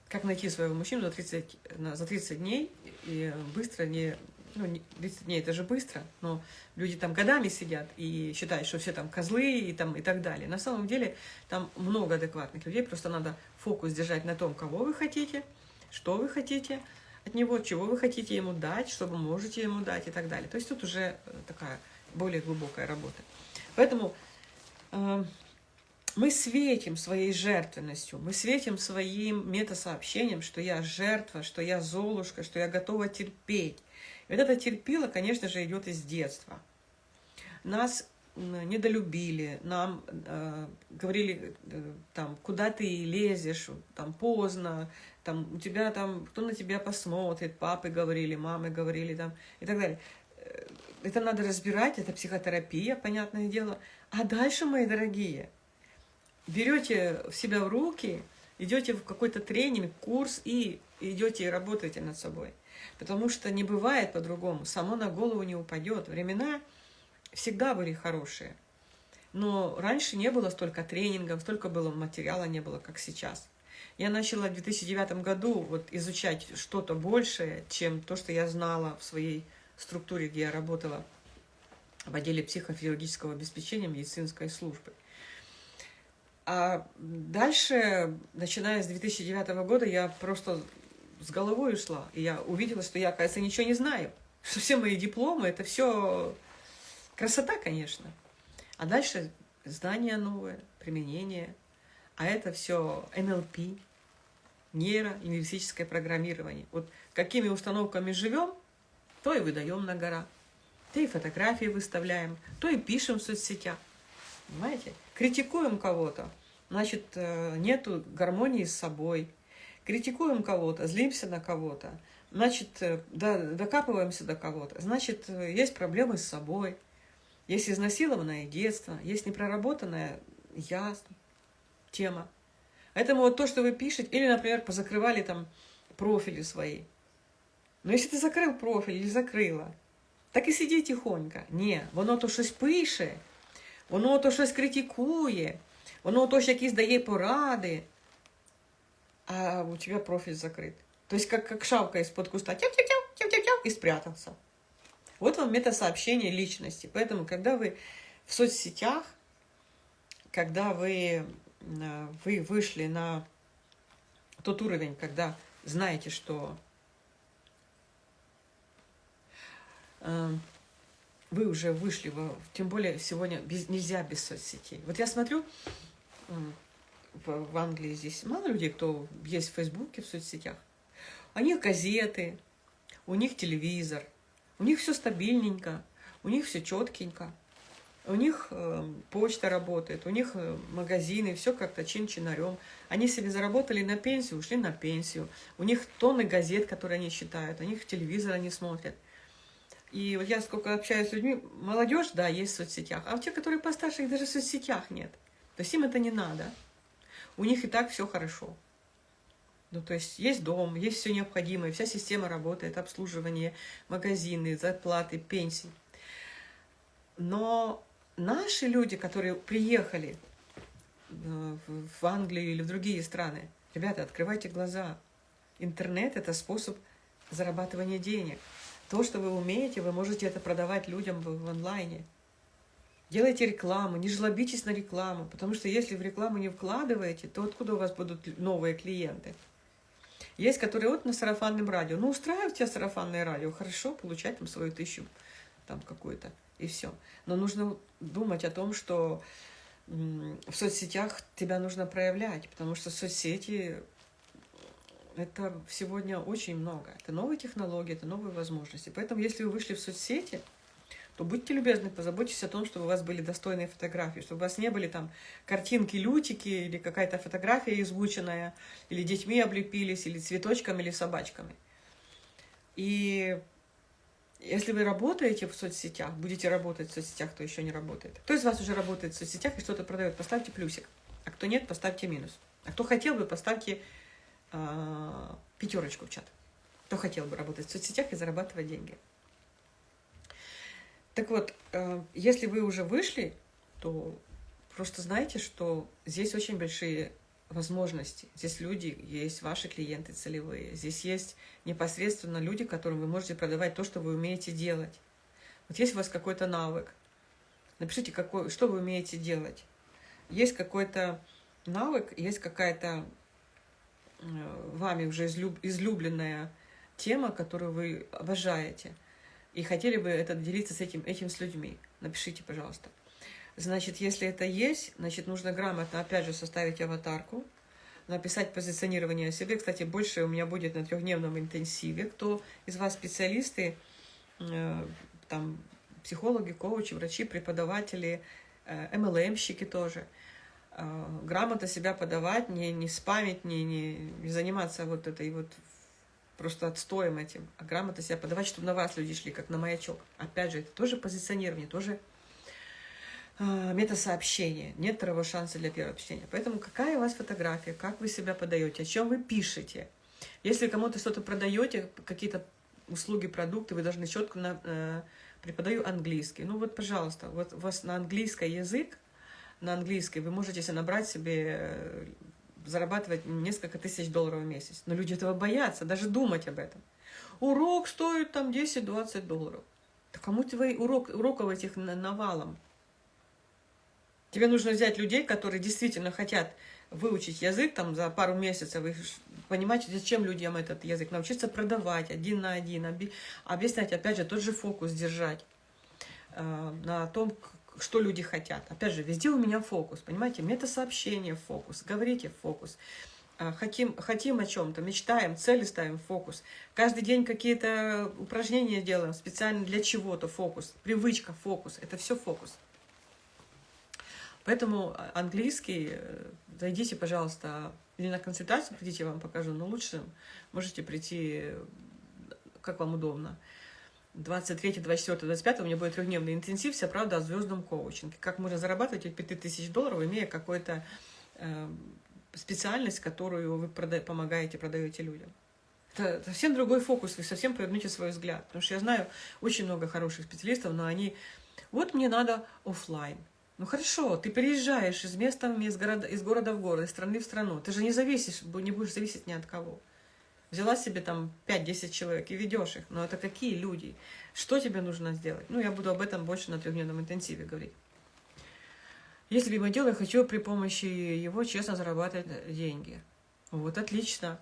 как найти своего мужчину за 30, за 30 дней и быстро, не ну, 30 дней это же быстро, но люди там годами сидят и считают, что все там козлы и, там, и так далее. На самом деле там много адекватных людей, просто надо фокус держать на том, кого вы хотите, что вы хотите от него, чего вы хотите ему дать, что вы можете ему дать и так далее. То есть тут уже э, такая более глубокая работа. Поэтому э, мы светим своей жертвенностью, мы светим своим метасообщением, что я жертва, что я золушка, что я готова терпеть, и вот это терпило, конечно же, идет из детства. Нас недолюбили, нам э, говорили, э, там, куда ты лезешь, там, поздно, там, у тебя там, кто на тебя посмотрит, папы говорили, мамы говорили, там, и так далее. Э, это надо разбирать, это психотерапия, понятное дело. А дальше, мои дорогие, берете себя в руки, идете в какой-то тренинг, курс и идете и работаете над собой. Потому что не бывает по-другому, само на голову не упадет. Времена всегда были хорошие. Но раньше не было столько тренингов, столько было материала не было, как сейчас. Я начала в 2009 году вот изучать что-то большее, чем то, что я знала в своей структуре, где я работала в отделе психофизиологического обеспечения медицинской службы. А дальше, начиная с 2009 года, я просто с головой ушла. И я увидела, что я, оказывается, ничего не знаю. *laughs* Что все мои дипломы, это все красота, конечно. А дальше знания новые, применение. А это все НЛП, нейролингвистическое программирование. Вот какими установками живем, то и выдаем на гора. То и фотографии выставляем, то и пишем в соцсетях. Понимаете? Критикуем кого-то, значит, э, нету гармонии с собой. Критикуем кого-то, злимся на кого-то, значит, э, докапываемся до кого-то, значит, э, есть проблемы с собой, есть изнасилованное детство, есть непроработанная я тема. Поэтому вот то, что вы пишете, или, например, позакрывали там профили свои. Но если ты закрыл профиль или закрыла, так і сиди тихонько. Ні, воно то щось пише, воно то щось критикує, воно то ж якісь дає поради, а у тебя профиль закрыт. То есть как, как шавка из-под куста, тяп-тяп-тяп, тяп-тяп-тяп, и спрятался. Вот вам метасообщение личности. Поэтому, когда вы в соцсетях, когда вы, э, вы вышли на тот уровень, когда знаете, что Эм, вы уже вышли, тем более сегодня без, нельзя без соцсетей. Вот я смотрю, в, в Англии здесь мало людей, кто есть в Фейсбуке, в соцсетях. У них газеты, у них телевизор, у них все стабильненько, у них все четкенько, у них э, почта работает, у них э, магазины, все как-то чин-чинарем. Они себе заработали на пенсию, ушли на пенсию. У них тонны газет, которые они читают, у них телевизор они смотрят. И вот я сколько общаюсь с людьми, молодежь, да, есть в соцсетях, а те, которые постарше, их даже в соцсетях нет. То есть им это не надо. У них и так все хорошо. Ну, то есть есть дом, есть все необходимое, вся система работает, обслуживание, магазины, зарплаты, пенсии. Но наши люди, которые приехали э, в Англию или в другие страны, ребята, открывайте глаза. Интернет – это способ зарабатывания денег. То, что вы умеете, вы можете это продавать людям в, в онлайне. Делайте рекламу, не жлобитесь на рекламу, потому что если в рекламу не вкладываете, то откуда у вас будут новые клиенты? Есть, которые вот на сарафанном радио. Ну, устраивает тебя сарафанное радио, хорошо, получать там свою тысячу, там какую-то, и все. Но нужно думать о том, что в соцсетях тебя нужно проявлять, потому что соцсети это сегодня очень много. Это новые технологии, это новые возможности. Поэтому, если вы вышли в соцсети, то будьте любезны, позаботьтесь о том, чтобы у вас были достойные фотографии, чтобы у вас не были там картинки, лютики, или какая-то фотография измученная, или детьми облепились, или цветочками, или собачками. И если вы работаете в соцсетях, будете работать в соцсетях, кто еще не работает. Кто из вас уже работает в соцсетях и что-то продает, поставьте плюсик. А кто нет, поставьте минус. А кто хотел бы, поставьте э, пятерочку в чат. Кто хотел бы работать в соцсетях и зарабатывать деньги. Так вот, э, если вы уже вышли, то просто знайте, что здесь очень большие возможности. Здесь люди, есть ваши клиенты целевые. Здесь есть непосредственно люди, которым вы можете продавать то, что вы умеете делать. Вот есть у вас какой-то навык. Напишите, какой, что вы умеете делать. Есть какой-то навык, есть какая-то Э, вами уже излюб, излюбленная тема, которую вы обожаете, и хотели бы это делиться с этим, этим с людьми, напишите, пожалуйста. Значит, если это есть, значит, нужно грамотно, опять же, составить аватарку, написать позиционирование о себе. Кстати, больше у меня будет на трехдневном интенсиве. Кто из вас специалисты, э, там, психологи, коучи, врачи, преподаватели, э, MLM-щики тоже – э, грамотно себя подавать, не, не спамить, не, не, не заниматься вот этой вот просто отстоем этим, а грамотно себя подавать, чтобы на вас люди шли, как на маячок. Опять же, это тоже позиционирование, тоже э, метасообщение. Нет второго шанса для первого общения. Поэтому какая у вас фотография, как вы себя подаете, о чем вы пишете. Если кому-то что-то продаете, какие-то услуги, продукты, вы должны четко на, э, преподаю английский. Ну вот, пожалуйста, вот у вас на английский язык, на английской, вы можете набрать себе, э, зарабатывать несколько тысяч долларов в месяц. Но люди этого боятся, даже думать об этом. Урок стоит там 10-20 долларов. Да кому вы урок, уроков этих навалом? Тебе нужно взять людей, которые действительно хотят выучить язык там за пару месяцев, и понимать, зачем людям этот язык, научиться продавать один на один, объяснять, опять же, тот же фокус держать э, на том, что люди хотят. Опять же, везде у меня фокус, понимаете, мета-сообщение фокус, говорите фокус. Э, хотим, хотим о чем-то, мечтаем, цели ставим фокус. Каждый день какие-то упражнения делаем специально для чего-то фокус. Привычка, фокус. Это все фокус. Поэтому английский, э, зайдите, пожалуйста, или на консультацию придите, я вам покажу, но лучше можете прийти, как вам удобно. 23, 24, 25 у меня будет трехдневный интенсив, вся правда о звездном коучинге. Как можно зарабатывать 5000 долларов, имея какую-то э, специальность, которую вы прода помогаете, продаете людям. Это совсем другой фокус, вы совсем повернете свой взгляд. Потому что я знаю очень много хороших специалистов, но они... Вот мне надо офлайн. Ну хорошо, ты переезжаешь из места в место, из города, из города в город, из страны в страну. Ты же не зависишь, не будешь зависеть ни от кого. Взяла себе там 5-10 человек и ведешь их. Но это какие люди? Что тебе нужно сделать? Ну, я буду об этом больше на трехдневном интенсиве говорить. Есть любимое дело, я хочу при помощи его честно зарабатывать деньги. Вот отлично.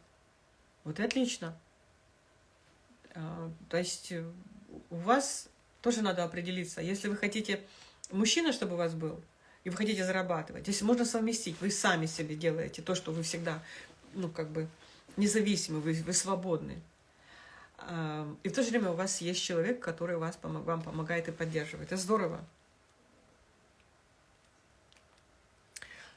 Вот и отлично. А, то есть э, у вас тоже надо определиться. Если вы хотите мужчина, чтобы у вас был, и вы хотите зарабатывать, если можно совместить, вы сами себе делаете то, что вы всегда, ну, как бы, независимы, вы, вы свободны. И в то же время у вас есть человек, который вас, вам помогает и поддерживает. Это здорово.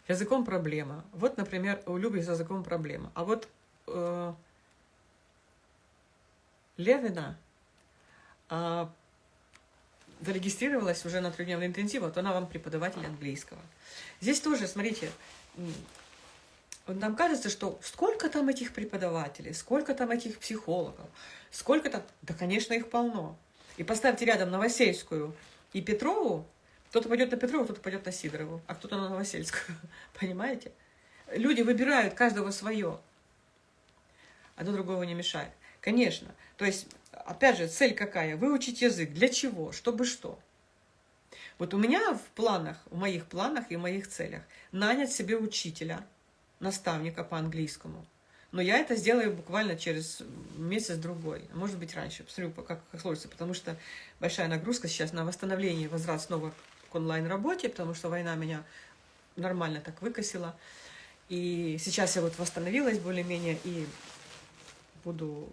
Языком проблема. Вот, например, у Люби с языком проблема. А вот э, Левина э, зарегистрировалась уже на трехдневный интенсив, вот она вам преподаватель английского. Здесь тоже, смотрите, нам кажется, что сколько там этих преподавателей, сколько там этих психологов, сколько там... Да, конечно, их полно. И поставьте рядом Новосельскую и Петрову, кто-то пойдет на Петрову, кто-то пойдет на Сидорову, а кто-то на Новосельскую. *laughs* Понимаете? Люди выбирают каждого свое. Одно другого не мешает. Конечно. То есть опять же, цель какая? Выучить язык. Для чего? Чтобы что? Вот у меня в планах, в моих планах и в моих целях нанять себе учителя, наставника по английскому. Но я это сделаю буквально через месяц-другой, может быть раньше, посмотрю, как, как сложится, потому что большая нагрузка сейчас на восстановление, возврат снова к онлайн-работе, потому что война меня нормально так выкосила. И сейчас я вот восстановилась более-менее и буду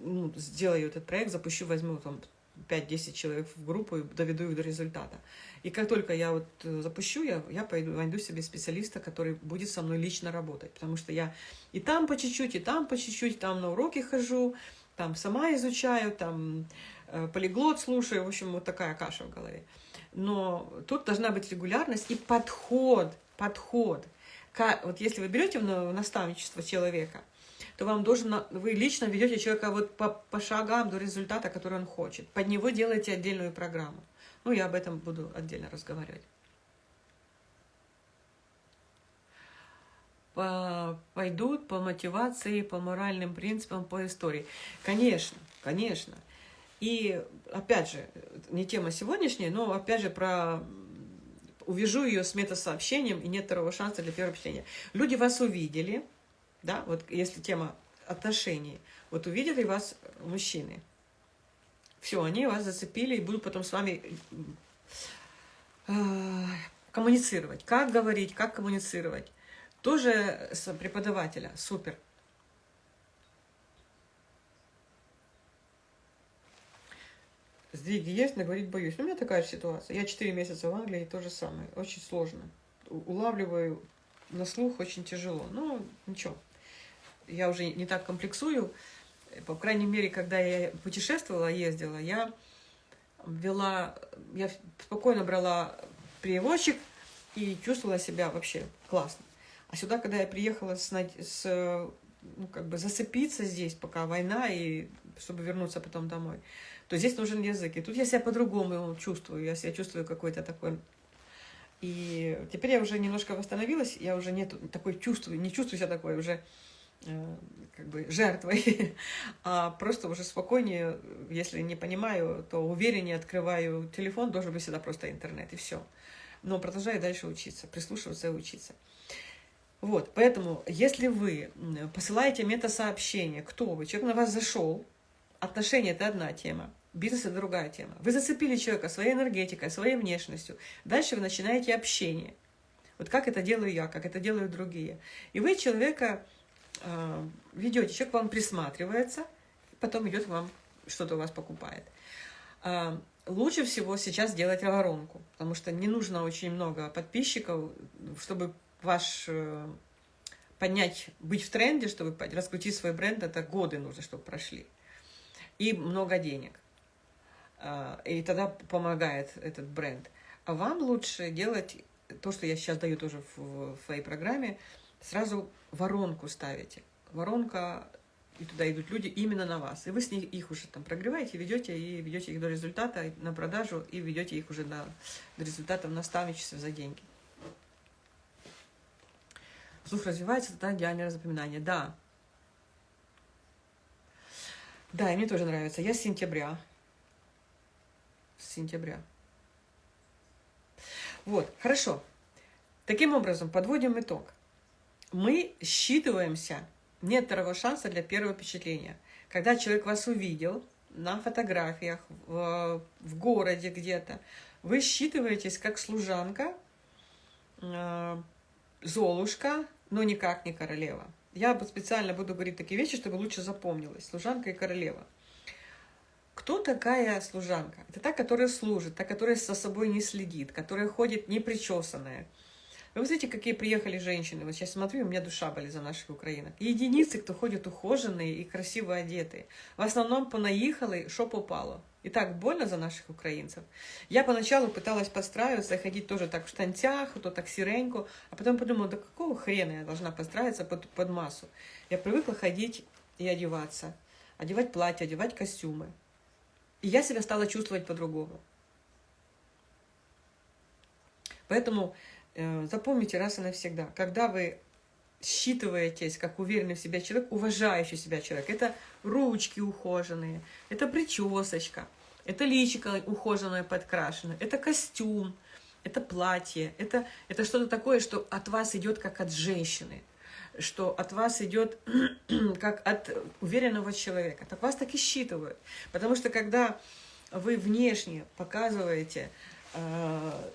ну, сделаю этот проект, запущу, возьму там 5-10 человек в группу и доведу их до результата. И как только я вот э, запущу, я, я пойду, найду себе специалиста, который будет со мной лично работать. Потому что я и там по чуть-чуть, и там по чуть-чуть, там на уроки хожу, там сама изучаю, там э, полиглот слушаю. В общем, вот такая каша в голове. Но тут должна быть регулярность и подход, подход. Как, вот если вы берете в наставничество человека – то вам должен, вы лично ведете человека вот по, по шагам до результата, который он хочет. Под него делаете отдельную программу. Ну, я об этом буду отдельно разговаривать. По, пойдут по мотивации, по моральным принципам, по истории. Конечно, конечно. И, опять же, не тема сегодняшняя, но, опять же, про увяжу ее с метасообщением, и нет второго шанса для первого впечатления. Люди вас увидели, да, вот если тема отношений, вот увидели вас мужчины, все, они вас зацепили и будут потом с вами э, коммуницировать. Как говорить, как коммуницировать. Тоже с преподавателя, супер. Сдвиги есть, но говорить боюсь. Ну, у меня такая же ситуация. Я 4 месяца в Англии, то же самое. Очень сложно. Улавливаю на слух очень тяжело. Ну, ничего я уже не так комплексую. По крайней мере, когда я путешествовала, ездила, я вела, я спокойно брала переводчик и чувствовала себя вообще классно. А сюда, когда я приехала с, с ну, как бы зацепиться здесь, пока война, и чтобы вернуться потом домой, то здесь нужен язык. И тут я себя по-другому чувствую, я себя чувствую какой-то такой... И теперь я уже немножко восстановилась, я уже не такой чувствую, не чувствую себя такой уже как бы жертвой, *laughs* а просто уже спокойнее, если не понимаю, то увереннее открываю телефон, должен быть всегда просто интернет, и все. но продолжаю дальше учиться, прислушиваться и учиться. Вот, поэтому, если вы посылаете мета-сообщение, кто вы, человек на вас зашел, отношения – это одна тема, бизнес – это другая тема. Вы зацепили человека своей энергетикой, своей внешностью. Дальше вы начинаете общение. Вот как это делаю я, как это делают другие. И вы человека э, ведете, человек вам присматривается, потом идет вам, что-то у вас покупает. Э, лучше всего сейчас делать воронку, потому что не нужно очень много подписчиков, чтобы ваш э, поднять, быть в тренде, чтобы раскрутить свой бренд, это годы нужно, чтобы прошли. И много денег. И тогда помогает этот бренд. А вам лучше делать то, что я сейчас даю тоже в, в своей программе, сразу воронку ставите. Воронка, и туда идут люди именно на вас. И вы с них, их уже там прогреваете, ведете, и ведете их до результата, на продажу, и ведете их уже до, до результата в наставничестве за деньги. Слух развивается, тогда идеальное запоминание. Да. Да, и мне тоже нравится. Я с сентября. С сентября. Вот, хорошо. Таким образом, подводим итог. Мы считываемся, нет второго шанса для первого впечатления. Когда человек вас увидел на фотографиях, в, в городе где-то, вы считываетесь как служанка, э, Золушка, но никак не королева. Я специально буду говорить такие вещи, чтобы лучше запомнилось. Служанка и королева. Кто такая служанка? Это та, которая служит, та, которая со собой не следит, которая ходит непричесанная. Вы знаете, какие приехали женщины? Вот сейчас смотрю, у меня душа болит за наших украинок. Единицы, кто ходит ухоженные и красиво одетые. В основном понаехали, что попало. И так больно за наших украинцев. Я поначалу пыталась подстраиваться, ходить тоже так в штанцах, то так сиреньку, а потом подумала, да какого хрена я должна подстраиваться под, под массу? Я привыкла ходить и одеваться, одевать платья, одевать костюмы. И я себя стала чувствовать по-другому. Поэтому запомните раз и навсегда, когда вы считываетесь как уверенный в себя человек, уважающий себя человек. Это ручки ухоженные, это причесочка, это личико ухоженное, подкрашенное, это костюм, это платье, это, это что-то такое, что от вас идет как от женщины, что от вас идет *clears throat* как от уверенного человека. Так вас так и считывают. Потому что когда вы внешне показываете, э,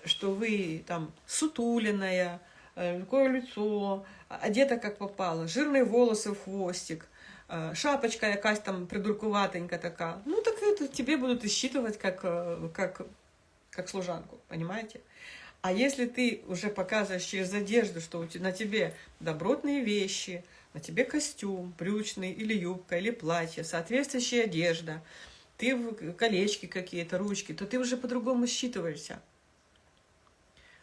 что вы там сутуленная, э, такое лицо, одета как попало, жирные волосы в хвостик, э, шапочка якась там придуркуватенька така. Ну, так это тебе будут считывать как, э, как, как служанку, понимаете? А если ты уже показываешь через одежду, что на тебе добротные вещи, на тебе костюм брючный или юбка, или платье, соответствующая одежда, ты в колечки какие-то, ручки, то ты уже по-другому считываешься.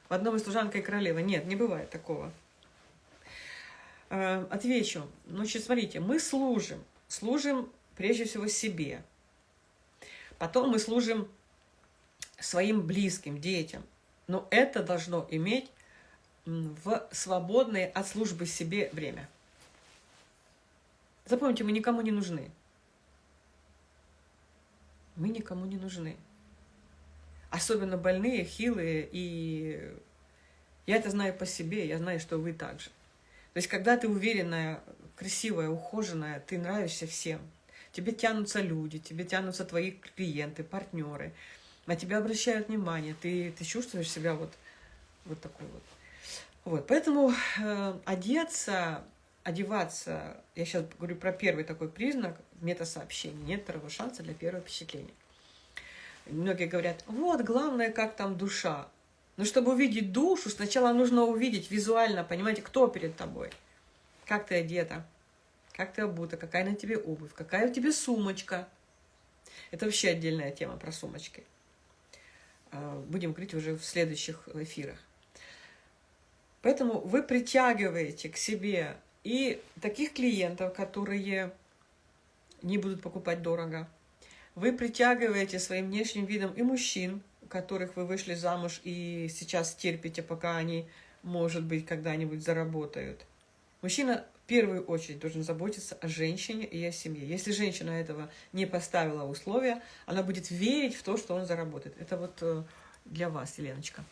В одном из служанка и королева. Нет, не бывает такого. Э, отвечу. Значит, смотрите, мы служим. Служим прежде всего себе. Потом мы служим своим близким, детям. Но это должно иметь в свободное от службы себе время. Запомните, мы никому не нужны. Мы никому не нужны. Особенно больные, хилые. И я это знаю по себе, я знаю, что вы также. То есть, когда ты уверенная, красивая, ухоженная, ты нравишься всем. Тебе тянутся люди, тебе тянутся твои клиенты, партнеры. На тебя обращают внимание, ты, ты чувствуешь себя вот, вот такой вот. Вот, поэтому э, одеться, одеваться, я сейчас говорю про первый такой признак, мета-сообщения, нет второго шанса для первого впечатления. Многие говорят, вот, главное, как там душа. Но чтобы увидеть душу, сначала нужно увидеть визуально, понимаете, кто перед тобой. Как ты одета, как ты обута, какая на тебе обувь, какая у тебя сумочка. Это вообще отдельная тема про сумочки. А, будем говорить уже в следующих эфирах. Поэтому вы притягиваете к себе и таких клиентов, которые не будут покупать дорого. Вы притягиваете своим внешним видом и мужчин, которых вы вышли замуж и сейчас терпите, пока они, может быть, когда-нибудь заработают. Мужчина в первую очередь должен заботиться о женщине и о семье. Если женщина этого не поставила условия, она будет верить в то, что он заработает. Это вот э, для вас, Еленочка.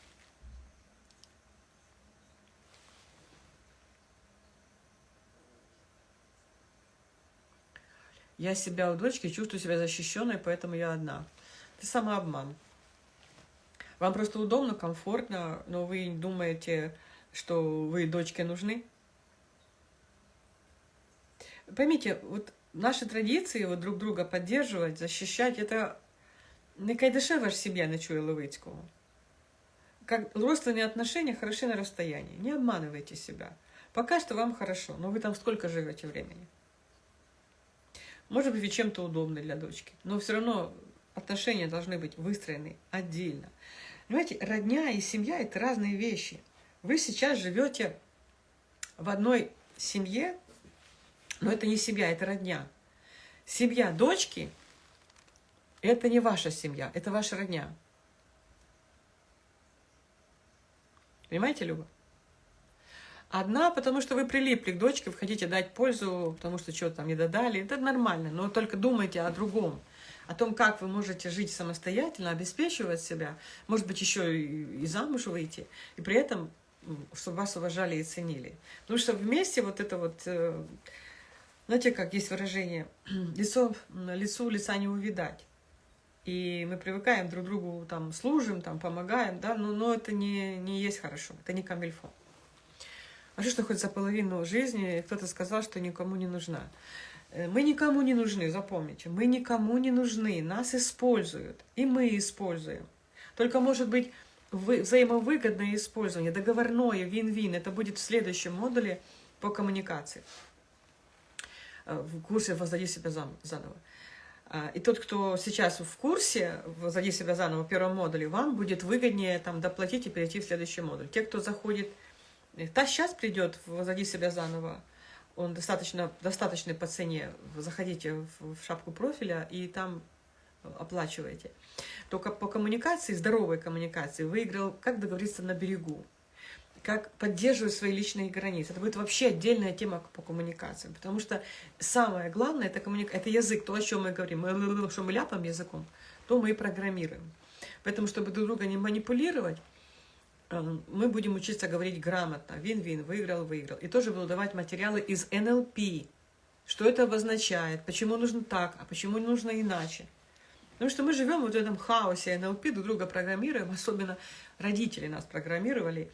Я себя у дочки чувствую себя защищенной, поэтому я одна. Это самообман. Вам просто удобно, комфортно, но вы думаете, что вы дочке нужны. Поймите, вот наши традиции вот друг друга поддерживать, защищать, это не кайдашева ж сім'я не чує Левицького. Как родственные отношения хороши на расстоянии. Не обманывайте себя. Пока что вам хорошо, но вы там сколько живете времени? Может быть, чем-то удобны для дочки, но все равно отношения должны быть выстроены отдельно. Понимаете, родня и семья – это разные вещи. Вы сейчас живете в одной семье, но это не семья, это родня. Семья дочки – это не ваша семья, это ваша родня. Понимаете, Люба? Одна, потому что вы прилипли к дочке, вы хотите дать пользу, потому что что-то там не додали. Это нормально, но только думайте о другом. О том, как вы можете жить самостоятельно, обеспечивать себя, может быть, еще и замуж выйти, и при этом, чтобы вас уважали и ценили. Потому что вместе вот это вот, э, знаете, как есть выражение, *clears throat* лицо, лицу лица не увидать. И мы привыкаем друг другу, там, служим, там, помогаем, да, но, но это не, не есть хорошо, это не камильфо. А что, что хоть за половину жизни кто-то сказал, что никому не нужна. Э, мы никому не нужны, запомните. Мы никому не нужны, нас используют, и мы используем. Только, может быть, взаимовыгодное использование, договорное, вин-вин, это будет в следующем модуле по коммуникации. Э, в курсе «Воздади себя заново». А, и тот, кто сейчас в курсе «Воздади себя заново» в первом модуле, вам будет выгоднее там, доплатить и перейти в следующий модуль. Те, кто заходит Та сейчас придет, возади себя заново, он достаточно, достаточный по цене, заходите в, в шапку профиля и там оплачиваете. Только по коммуникации, здоровой коммуникации, выиграл, как договориться на берегу, как поддерживать свои личные границы. Это будет вообще отдельная тема по коммуникациям, потому что самое главное это, коммуника... это язык, то, о чем мы говорим. Мы, что мы ляпаем языком, то мы и программируем. Поэтому, чтобы друг друга не манипулировать, мы будем учиться говорить грамотно. Вин-вин, выиграл, выиграл. И тоже буду давать материалы из НЛП. Что это обозначает, почему нужно так, а почему не нужно иначе. Потому что мы живем вот в этом хаосе НЛП, друг друга программируем, особенно родители нас программировали,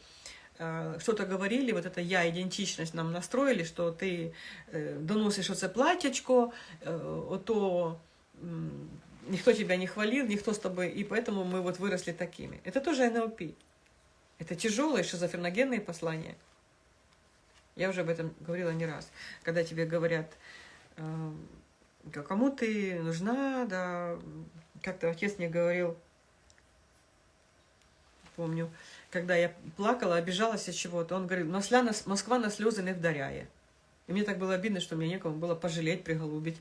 э, что-то говорили, вот это я-идентичность нам настроили, что ты э, доносишь оце платьечко, э, то никто тебя не хвалил, никто с тобой, и поэтому мы вот выросли такими. Это тоже НЛП. Это тяжелые шизофреногенные послания. Я уже об этом говорила не раз. Когда тебе говорят, э, кому ты нужна, да, как-то отец мне говорил, помню, когда я плакала, обижалась от чего-то, он говорит, Москва на слезы не вдаряя. И мне так было обидно, что мне некому было пожалеть, приголубить.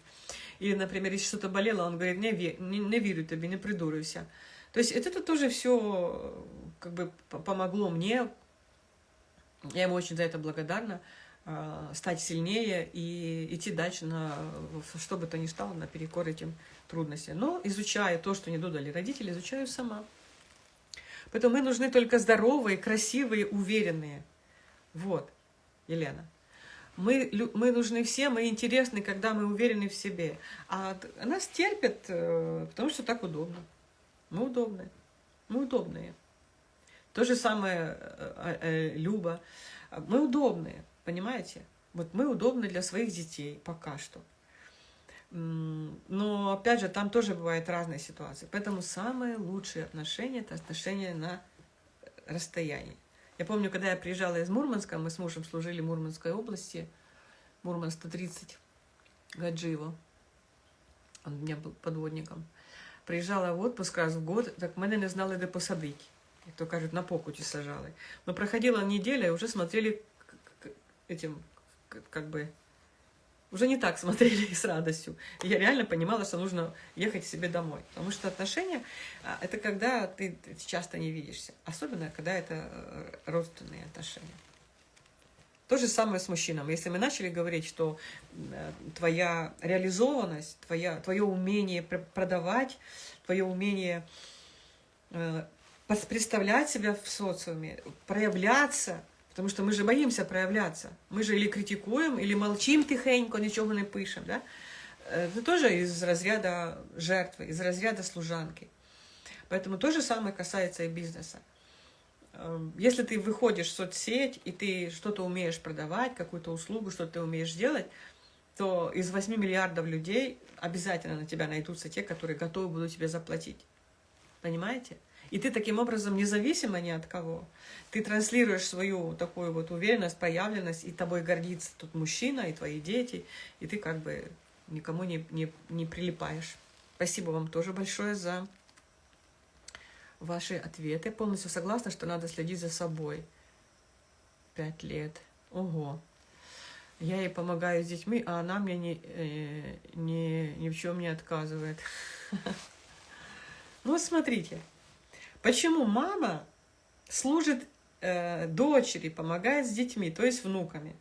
Или, например, если что-то болело, он говорит, не, не, не верю тебе, не придуривайся. То есть это тоже все как бы помогло мне, я ему очень за это благодарна, а, стать сильнее и идти дальше на что бы то ни стало, наперекор этим трудностям. Но изучая то, что не додали родители, изучаю сама. Поэтому мы нужны только здоровые, красивые, уверенные. Вот, Елена. Мы, мы нужны всем, мы интересны, когда мы уверены в себе. А нас терпят, э, потому что так удобно. Мы удобные. Мы удобные. То же самое э, э, Люба. Мы удобные, понимаете? Вот мы удобны для своих детей пока что. Но, опять же, там тоже бывают разные ситуации. Поэтому самые лучшие отношения – это отношения на расстоянии. Я помню, когда я приезжала из Мурманска, мы с мужем служили в Мурманской области, Мурман 130, Гаджиево. Он у меня был подводником. Приїжджала в отпуск раз в год, так мене не знали, де посадити. Як то кажуть, на покуті сажали. Но проходила неделя, и уже смотрели этим, как бы, уже не так смотрели *laughs* с радостью. И я реально понимала, что нужно ехать себе домой. Потому что отношения – это когда ты часто не видишься. Особенно, когда это э, родственные отношения. То же самое с мужчинами. Если мы начали говорить, что э, твоя реализованность, твоя, твое умение продавать, твое умение э, представлять себя в социуме, проявляться, потому что мы же боимся проявляться. Мы же или критикуем, или молчим тихенько, ничего не пишем, да? это тоже из разряда жертвы, из разряда служанки. Поэтому то же самое касается и бизнеса. Эм, если ты выходишь в соцсеть, и ты что-то умеешь продавать, какую-то услугу, что ты умеешь делать, то из 8 миллиардов людей обязательно на тебя найдутся те, которые готовы будут тебе заплатить. Понимаете? И ты таким образом независимо ни от кого. Ты транслируешь свою такую вот уверенность, проявленность, и тобой гордится тот мужчина, и твои дети, и ты как бы никому не, не, не прилипаешь. Спасибо вам тоже большое за ваши ответы. Полностью согласна, что надо следить за собой. Пять лет. Ого. Я ей помогаю с детьми, а она мне ни, э, ни, ни в чем не отказывает. *laughs* Ну, смотрите, почему мама служит э, дочери, помогает с детьми, то есть внуками.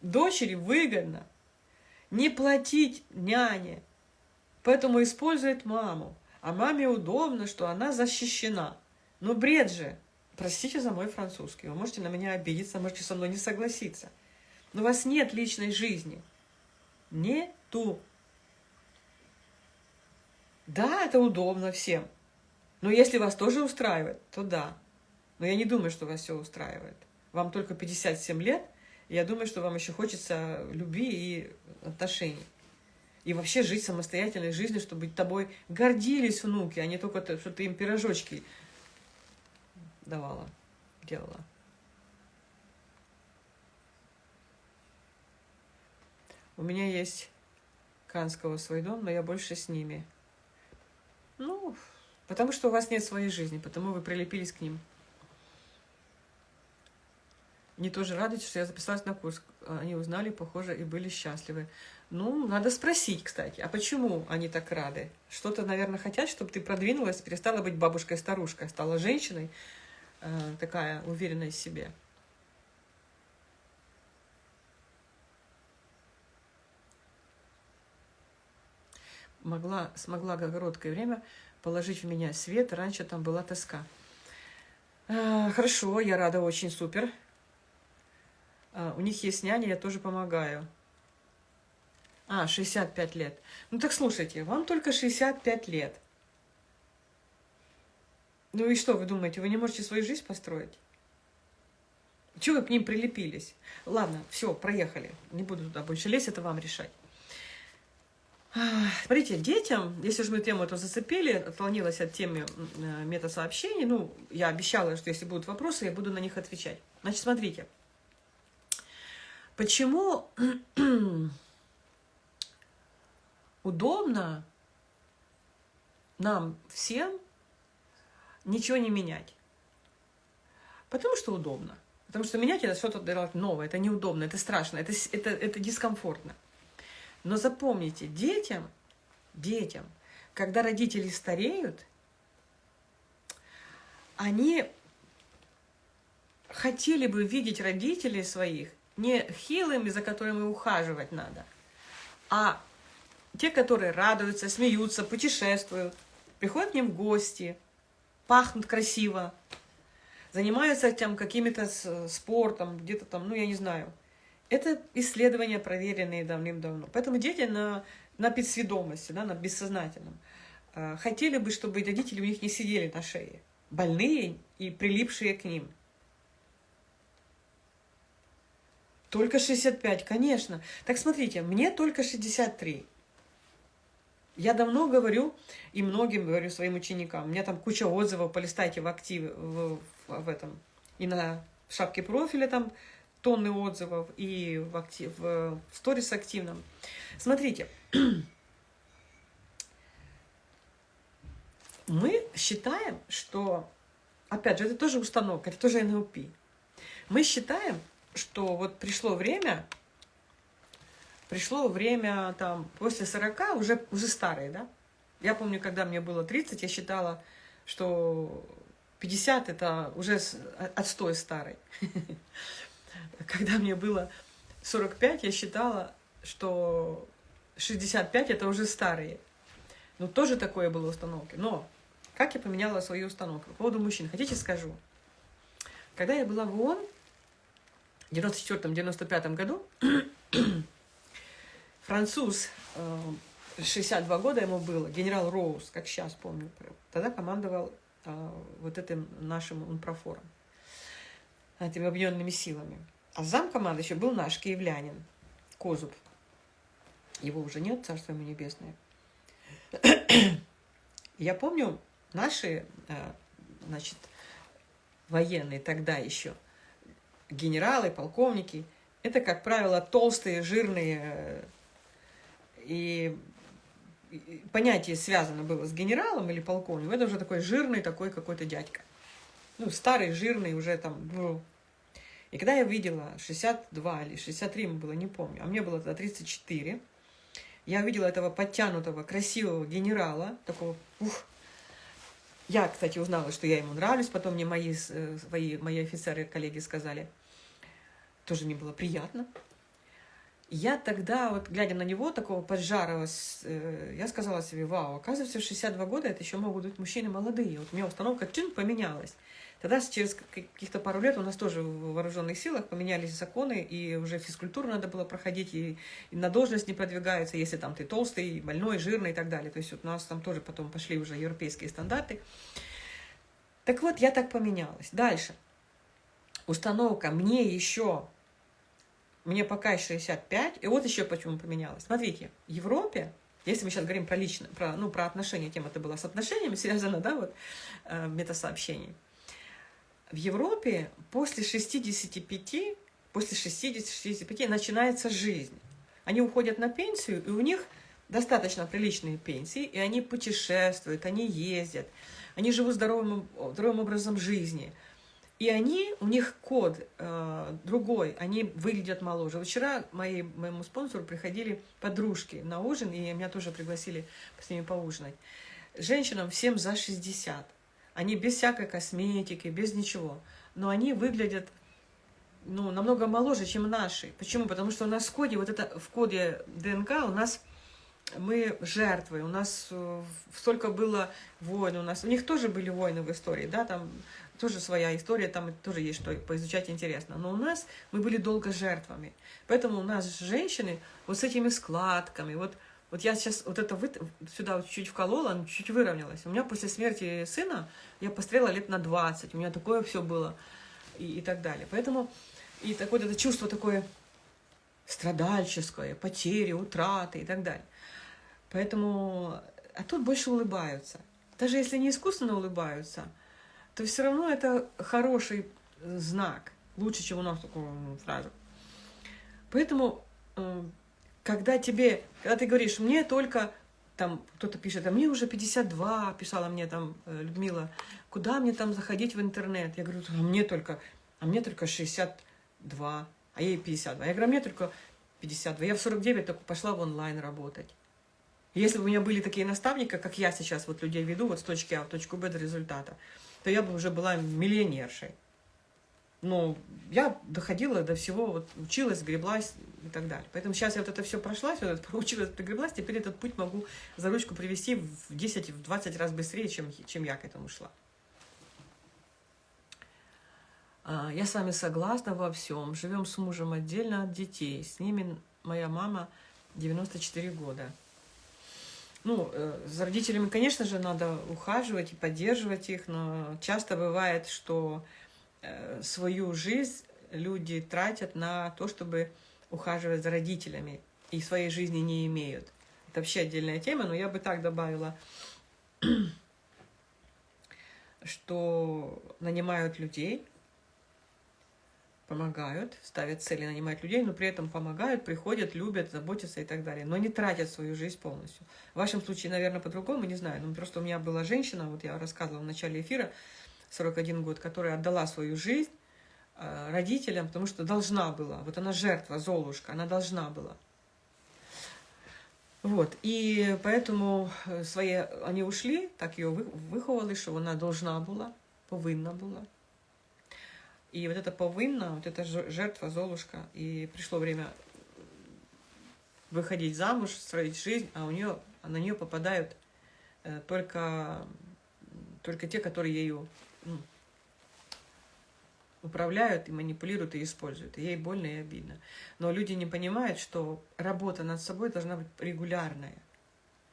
Дочери выгодно не платить няне, поэтому использует маму. А маме удобно, что она защищена. Ну, бред же. Простите за мой французский. Вы можете на меня обидеться, можете со мной не согласиться. Но у вас нет личной жизни. Нету. Да, это удобно всем. Но если вас тоже устраивает, то да. Но я не думаю, что вас все устраивает. Вам только 57 лет, и я думаю, что вам еще хочется любви и отношений и вообще жить самостоятельной жизнью, чтобы тобой гордились внуки, а не только то, что ты им пирожочки давала, делала. У меня есть Канского свой дом, но я больше с ними. Ну, потому что у вас нет своей жизни, потому вы прилепились к ним. Они тоже радуются, что я записалась на курс. Они узнали, похоже, и были счастливы. Ну, надо спросить, кстати, а почему они так рады? Что-то, наверное, хотят, чтобы ты продвинулась, перестала быть бабушкой-старушкой, стала женщиной, э, такая уверенная в себе. Могла, смогла короткое время положить в меня свет, раньше там была тоска. Э, хорошо, я рада, очень супер. Э, у них есть няня, я тоже помогаю. А, 65 лет. Ну так слушайте, вам только 65 лет. Ну и что, вы думаете, вы не можете свою жизнь построить? Чего вы к ним прилепились? Ладно, все, проехали. Не буду туда больше лезть, это вам решать. Смотрите, детям, если же мы тему эту зацепили, отклонилась от темы э, метасообщений, ну, я обещала, что если будут вопросы, я буду на них отвечать. Значит, смотрите, почему *clears throat* удобно нам всем ничего не менять. Потому что удобно. Потому что менять это что-то новое, это неудобно, это страшно, это, это, это дискомфортно. Но запомните, детям, детям, когда родители стареют, они хотели бы видеть родителей своих не хилыми, за которыми ухаживать надо, а те, которые радуются, смеются, путешествуют, приходят к ним в гости, пахнут красиво, занимаются там какими-то спортом, где-то там, ну, я не знаю. Это исследования, проверенные давным-давно. Поэтому дети на, на подсведомости, да, на бессознательном, э, хотели бы, чтобы родители у них не сидели на шее, больные и прилипшие к ним. Только 65, конечно. Так смотрите, мне только 63. Я давно говорю, и многим говорю своим ученикам, у меня там куча отзывов, полистайте в активе, в, в, в этом, и на шапке профиля там тонны отзывов, и в, актив, в, сторис активном. Смотрите, *clears throat* мы считаем, что, опять же, это тоже установка, это тоже НЛП. Мы считаем, что вот пришло время пришло время там после 40, уже, уже старые, да? Я помню, когда мне было 30, я считала, что 50 это уже отстой старый. *laughs* *laughs* Когда мне было 45, я считала, что 65 это уже старые. Ну, тоже такое было установки. Но как я поменяла свою установку? По поводу мужчин. Хотите, скажу? Когда я была в ООН в 94-95 году, *coughs* француз, 62 года ему было, генерал Роуз, как сейчас помню, тогда командовал вот этим нашим унпрофором, этими объединенными силами. А зам команды еще был наш киевлянин, Козуб. Его уже нет, царство ему небесное. *clears throat* Я помню, наши, значит, военные тогда еще, генералы, полковники, это, как правило, толстые, жирные, и понятие связано было с генералом или полковником, это уже такой жирный такой какой-то дядька. Ну, старый, жирный, уже там, ну. И когда я видела 62 или 63 ему было, не помню, а мне было тогда 34, я увидела этого подтянутого, красивого генерала, такого, ух, я, кстати, узнала, что я ему нравлюсь, потом мне мои, э, свои, мои офицеры, коллеги сказали, тоже мне было приятно. Я тогда, вот глядя на него, такого поджарого, э, я сказала себе, вау, оказывается, в 62 года это еще могут быть мужчины молодые. Вот у меня установка чин поменялась. Тогда через каких-то пару лет у нас тоже в вооруженных силах поменялись законы, и уже физкультуру надо было проходить, и, и на должность не продвигаются, если там ты толстый, больной, жирный и так далее. То есть вот у нас там тоже потом пошли уже европейские стандарты. Так вот, я так поменялась. Дальше. Установка мне еще, мне пока 65, и вот еще почему поменялась. Смотрите, в Европе если мы сейчас говорим про лично, про, ну, про отношения, тема это была с отношениями связана, да, вот, э, метасообщений. В Европе после 65, после 60-65 начинается жизнь. Они уходят на пенсию, и у них достаточно приличные пенсии, и они путешествуют, они ездят, они живут здоровым, здоровым образом жизни. И они, у них код э, другой, они выглядят моложе. Вчера мои, моему спонсору приходили подружки на ужин, и меня тоже пригласили с ними поужинать. Женщинам всем за 60. Они без всякой косметики, без ничего. Но они выглядят ну, намного моложе, чем наши. Почему? Потому что у нас в коде, вот это в коде ДНК у нас мы жертвы, у нас э, столько было войн, у нас, у них тоже были войны в истории, да, там тоже своя история, там тоже есть что поизучать интересно. Но у нас мы были долго жертвами. Поэтому у нас женщины вот с этими складками, вот вот я сейчас вот это вы, сюда вот чуть-чуть вколола, оно чуть-чуть выровнялось. У меня после смерти сына я пострела лет на 20, у меня такое все было и, и так далее. Поэтому и такое вот это чувство такое страдальческое, потери, утраты и так далее. Поэтому, а тут больше улыбаются. Даже если не искусственно улыбаются, то все равно это хороший знак. Лучше, чем у нас такого ну, сразу. Поэтому э, когда тебе, когда ты говоришь, мне только, там, кто-то пишет, а мне уже 52, писала мне там э, Людмила, куда мне там заходить в интернет? Я говорю, а мне только, а мне только 62, а ей 52. Я говорю, а мне только 52. Я в 49 только пошла в онлайн работать. Если бы у меня были такие наставники, как я сейчас вот людей веду, вот с точки А в точку Б до результата, то я бы уже была миллионершей. Но я доходила до всего, вот училась, греблась и так далее. Поэтому сейчас я вот это все прошла, все это *laughs* проучилась, пригреблась, теперь этот путь могу за ручку привести в 10-20 раз быстрее, чем, чем я к этому шла. А, я с вами согласна во всем. Живем с мужем отдельно от детей. С ними моя мама 94 года. Ну, э, за родителями, конечно же, надо ухаживать и поддерживать их, но часто бывает, что Э, свою жизнь люди тратят на то, чтобы ухаживать за родителями, и своей жизни не имеют. Это вообще отдельная тема, но я бы так добавила, *clears throat* что нанимают людей, помогают, ставят цели нанимать людей, но при этом помогают, приходят, любят, заботятся и так далее, но не тратят свою жизнь полностью. В вашем случае, наверное, по-другому, не знаю, но просто у меня была женщина, вот я рассказывала в начале эфира, 41 год, которая отдала свою жизнь э, родителям, потому что должна была. Вот она жертва, Золушка, она должна была. Вот, и поэтому э, свои, они ушли, так ее выховали, что она должна была, повинна была. И вот это повинна, вот эта жертва, Золушка, и пришло время выходить замуж, строить жизнь, а у нее, а на нее попадают э, только, только те, которые ну, управляют и манипулируют и используют. И ей больно и обидно. Но люди не понимают, что работа над собой должна быть регулярная.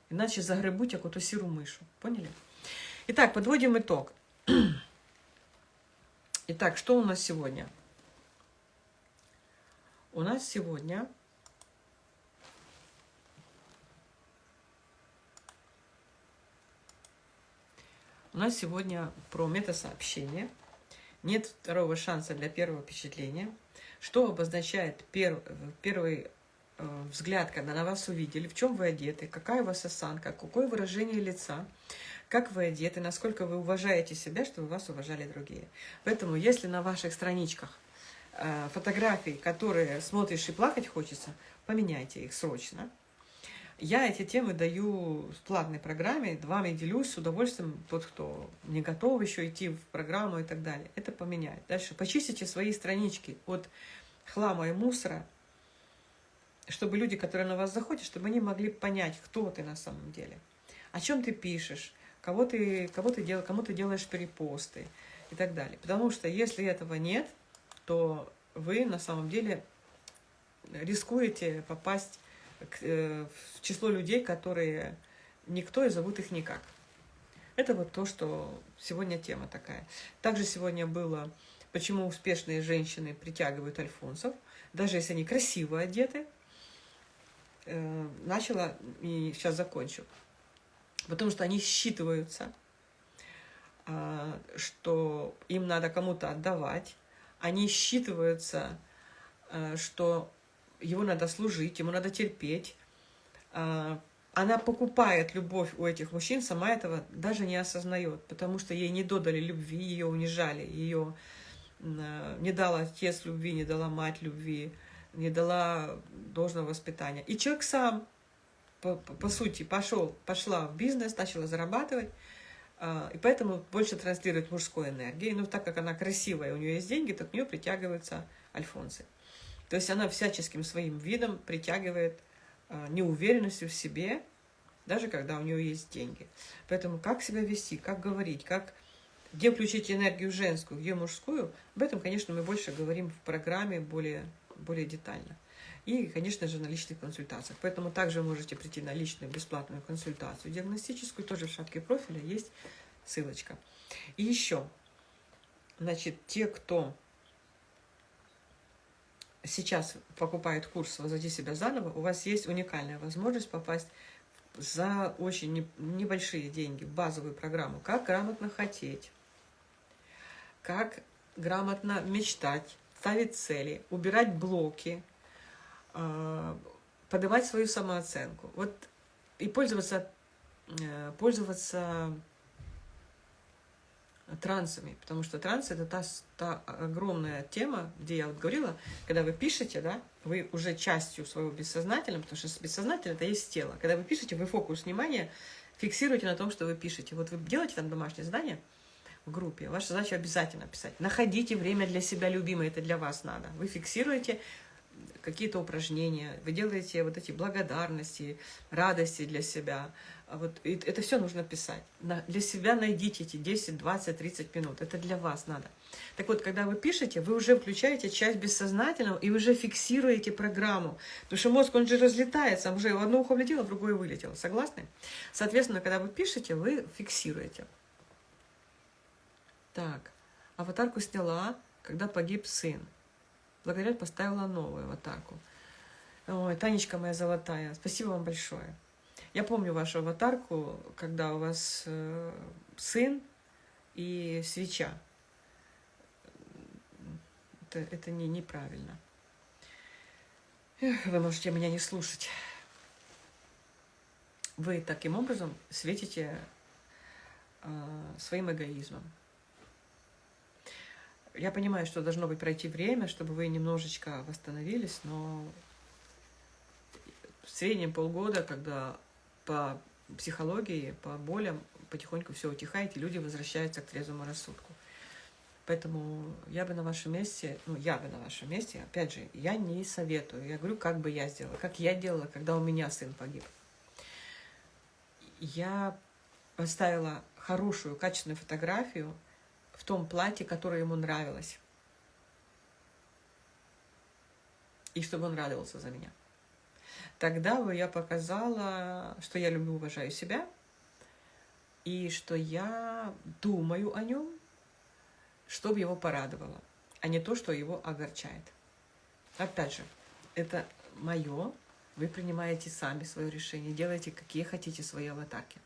Иначе загребуть какую-то сиру мышу. Поняли? Итак, подводим итог. Итак, что у нас сегодня? У нас сегодня У нас сегодня про метасообщение. Нет второго шанса для первого впечатления. Что обозначает пер, первый э, взгляд, когда на вас увидели, в чем вы одеты, какая у вас осанка, какое выражение лица, как вы одеты, насколько вы уважаете себя, чтобы вас уважали другие. Поэтому, если на ваших страничках э, фотографии, которые смотришь и плакать хочется, поменяйте их срочно. Я эти темы даю в платной программе, вами делюсь с удовольствием, тот, кто не готов еще идти в программу и так далее. Это поменяет. Дальше почистите свои странички от хлама и мусора, чтобы люди, которые на вас заходят, чтобы они могли понять, кто ты на самом деле, о чем ты пишешь, кого ты, кого ты дел, кому ты делаешь перепосты и так далее. Потому что если этого нет, то вы на самом деле рискуете попасть в число людей, которые никто и зовут их никак. Это вот то, что сегодня тема такая. Также сегодня было, почему успешные женщины притягивают альфонсов, даже если они красиво одеты. Э, начала и сейчас закончу. Потому что они считываются, а, что им надо кому-то отдавать. Они считываются, э, что его надо служить, ему надо терпеть. А, она покупает любовь у этих мужчин, сама этого даже не осознает, потому что ей не додали любви, ее унижали, ее а, не дал отец любви, не дала мать любви, не дала должного воспитания. И человек сам, по, по, по сути, пошел, пошла в бизнес, начала зарабатывать, а, и поэтому больше транслирует мужской энергии. Но так как она красивая, у нее есть деньги, то к нее притягиваются альфонсы. То есть она всяческим своим видом притягивает а, неуверенностью в себе, даже когда у нее есть деньги. Поэтому как себя вести, как говорить, как где включить энергию женскую, где мужскую, об этом, конечно, мы больше говорим в программе более, более детально. И, конечно же, на личных консультациях. Поэтому также можете прийти на личную бесплатную консультацию диагностическую, тоже в шапке профиля есть ссылочка. И еще, значит, те, кто сейчас покупает курс «Возводи себя заново», у вас есть уникальная возможность попасть за очень небольшие деньги в базовую программу «Как грамотно хотеть», «Как грамотно мечтать», ставить цели, убирать блоки, а, подавать свою самооценку. Вот и пользоваться, э, пользоваться трансами, потому что транс это та, та огромная тема, где я вот говорила, когда вы пишете, да, вы уже частью своего бессознательного, потому что бессознательное это есть тело. Когда вы пишете, вы фокус внимания фиксируете на том, что вы пишете. Вот вы делаете там домашнее задание в группе, ваша задача обязательно писать. Находите время для себя любимое, это для вас надо. Вы фиксируете какие-то упражнения, вы делаете вот эти благодарности, радости для себя. А вот это все нужно писать. Для себя найдите эти 10, 20, 30 минут. Это для вас надо. Так вот, когда вы пишете, вы уже включаете часть бессознательного и уже фиксируете программу. Потому что мозг, он же разлетается, уже в одно ухо влетело, в другое вылетело. Согласны? Соответственно, когда вы пишете, вы фиксируете. Так, аватарку сняла, когда погиб сын. Благодаря поставила новую аватарку. Ой, Танечка моя золотая, спасибо вам большое. Я помню вашу аватарку, когда у вас э, сын и свеча. Это, это не, неправильно. Эх, вы можете меня не слушать. Вы таким образом светите э, своим эгоизмом. Я понимаю, что должно быть пройти время, чтобы вы немножечко восстановились, но в среднем полгода, когда по психологии, по болям потихоньку все утихает, и люди возвращаются к трезвому рассудку. Поэтому я бы на вашем месте, ну, я бы на вашем месте, опять же, я не советую. Я говорю, как бы я сделала, как я делала, когда у меня сын погиб. Я поставила хорошую, качественную фотографию в том платье, которое ему нравилось. И чтобы он радовался за меня. Тогда бы я показала, что я люблю, уважаю себя, и что я думаю о нем, чтобы его порадовало, а не то, что его огорчает. Опять же, это мое, вы принимаете сами свое решение, делайте какие хотите свои аватарки.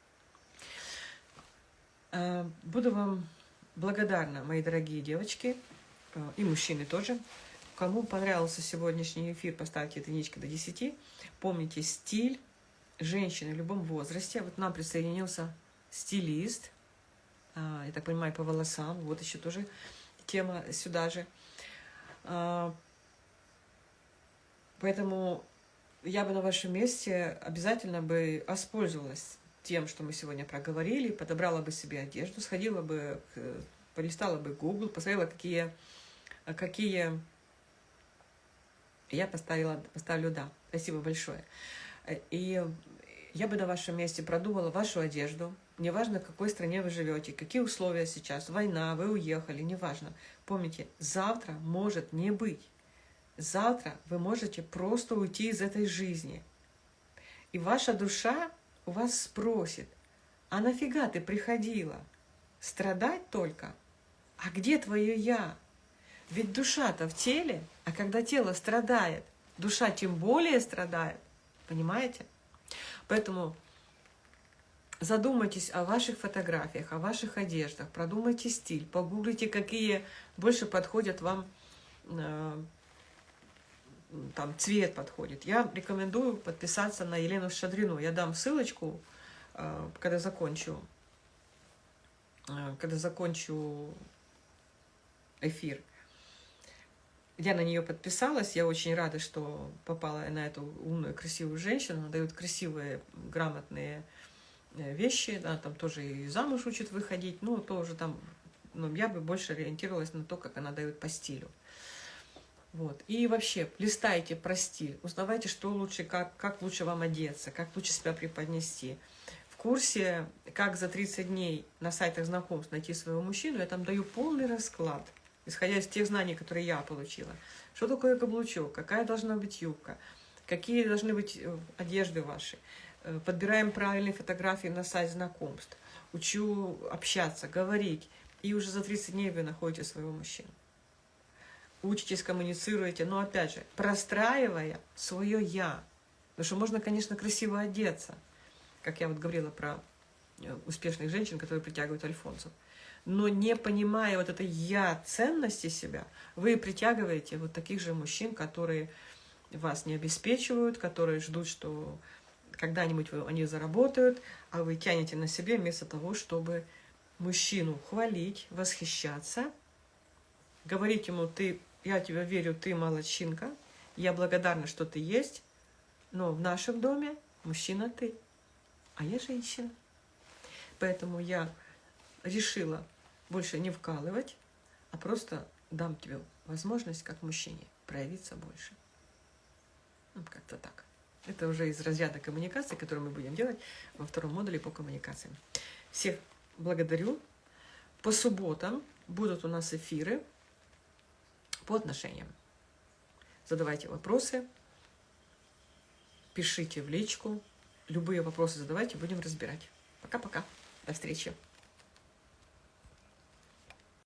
Э, буду вам благодарна, мои дорогие девочки, э, и мужчины тоже. Кому понравился сегодняшний эфир, поставьте единичку до 10. Помните, стиль женщины в любом возрасте. Вот нам присоединился стилист, а, я так понимаю, по волосам. Вот еще тоже тема сюда же. А, поэтому я бы на вашем месте обязательно бы воспользовалась тем, что мы сегодня проговорили, подобрала бы себе одежду, сходила бы, полистала бы Google, посмотрела, какие, какие я поставила, поставлю «да». Спасибо большое. И я бы на вашем месте продумала вашу одежду. Неважно, в какой стране вы живете, какие условия сейчас, война, вы уехали, неважно. Помните, завтра может не быть. Завтра вы можете просто уйти из этой жизни. И ваша душа у вас спросит, а нафига ты приходила? Страдать только? А где твое «я»? Ведь душа-то в теле, а когда тело страдает, душа тем более страдает. Понимаете? Поэтому задумайтесь о ваших фотографиях, о ваших одеждах, продумайте стиль, погуглите, какие больше подходят вам, э, там цвет подходит. Я рекомендую подписаться на Елену Шадрину. Я дам ссылочку, э, когда закончу, э, когда закончу эфир я на нее подписалась, я очень рада, что попала на эту умную, красивую женщину. Она дает красивые, грамотные э, вещи, она там тоже и замуж учит выходить, ну, тоже там, ну, я бы больше ориентировалась на то, как она дает по стилю. Вот. И вообще, листайте про стиль, узнавайте, что лучше, как, как лучше вам одеться, как лучше себя преподнести. В курсе «Как за 30 дней на сайтах знакомств найти своего мужчину» я там даю полный расклад – исходя из тех знаний, которые я получила. Что такое каблучок, какая должна быть юбка, какие должны быть э, одежды ваши. Э, подбираем правильные фотографии на сайт знакомств. Учу общаться, говорить. И уже за 30 дней вы находите своего мужчину. Учитесь, коммуницируете, но опять же, простраивая свое «я». Потому что можно, конечно, красиво одеться, как я вот говорила про э, успешных женщин, которые притягивают альфонсов но не понимая вот этой я ценности себя, вы притягиваете вот таких же мужчин, которые вас не обеспечивают, которые ждут, что когда-нибудь они заработают, а вы тянете на себе вместо того, чтобы мужчину хвалить, восхищаться, говорить ему, ты, я тебя верю, ты молодчинка, я благодарна, что ты есть, но в нашем доме мужчина ты, а я женщина. Поэтому я решила больше не вкалывать, а просто дам тебе возможность, как мужчине, проявиться больше. Ну, как-то так. Это уже из разряда коммуникации, которую мы будем делать во втором модуле по коммуникациям. Всех благодарю. По субботам будут у нас эфиры по отношениям. Задавайте вопросы, пишите в личку. Любые вопросы задавайте, будем разбирать. Пока-пока. До встречи.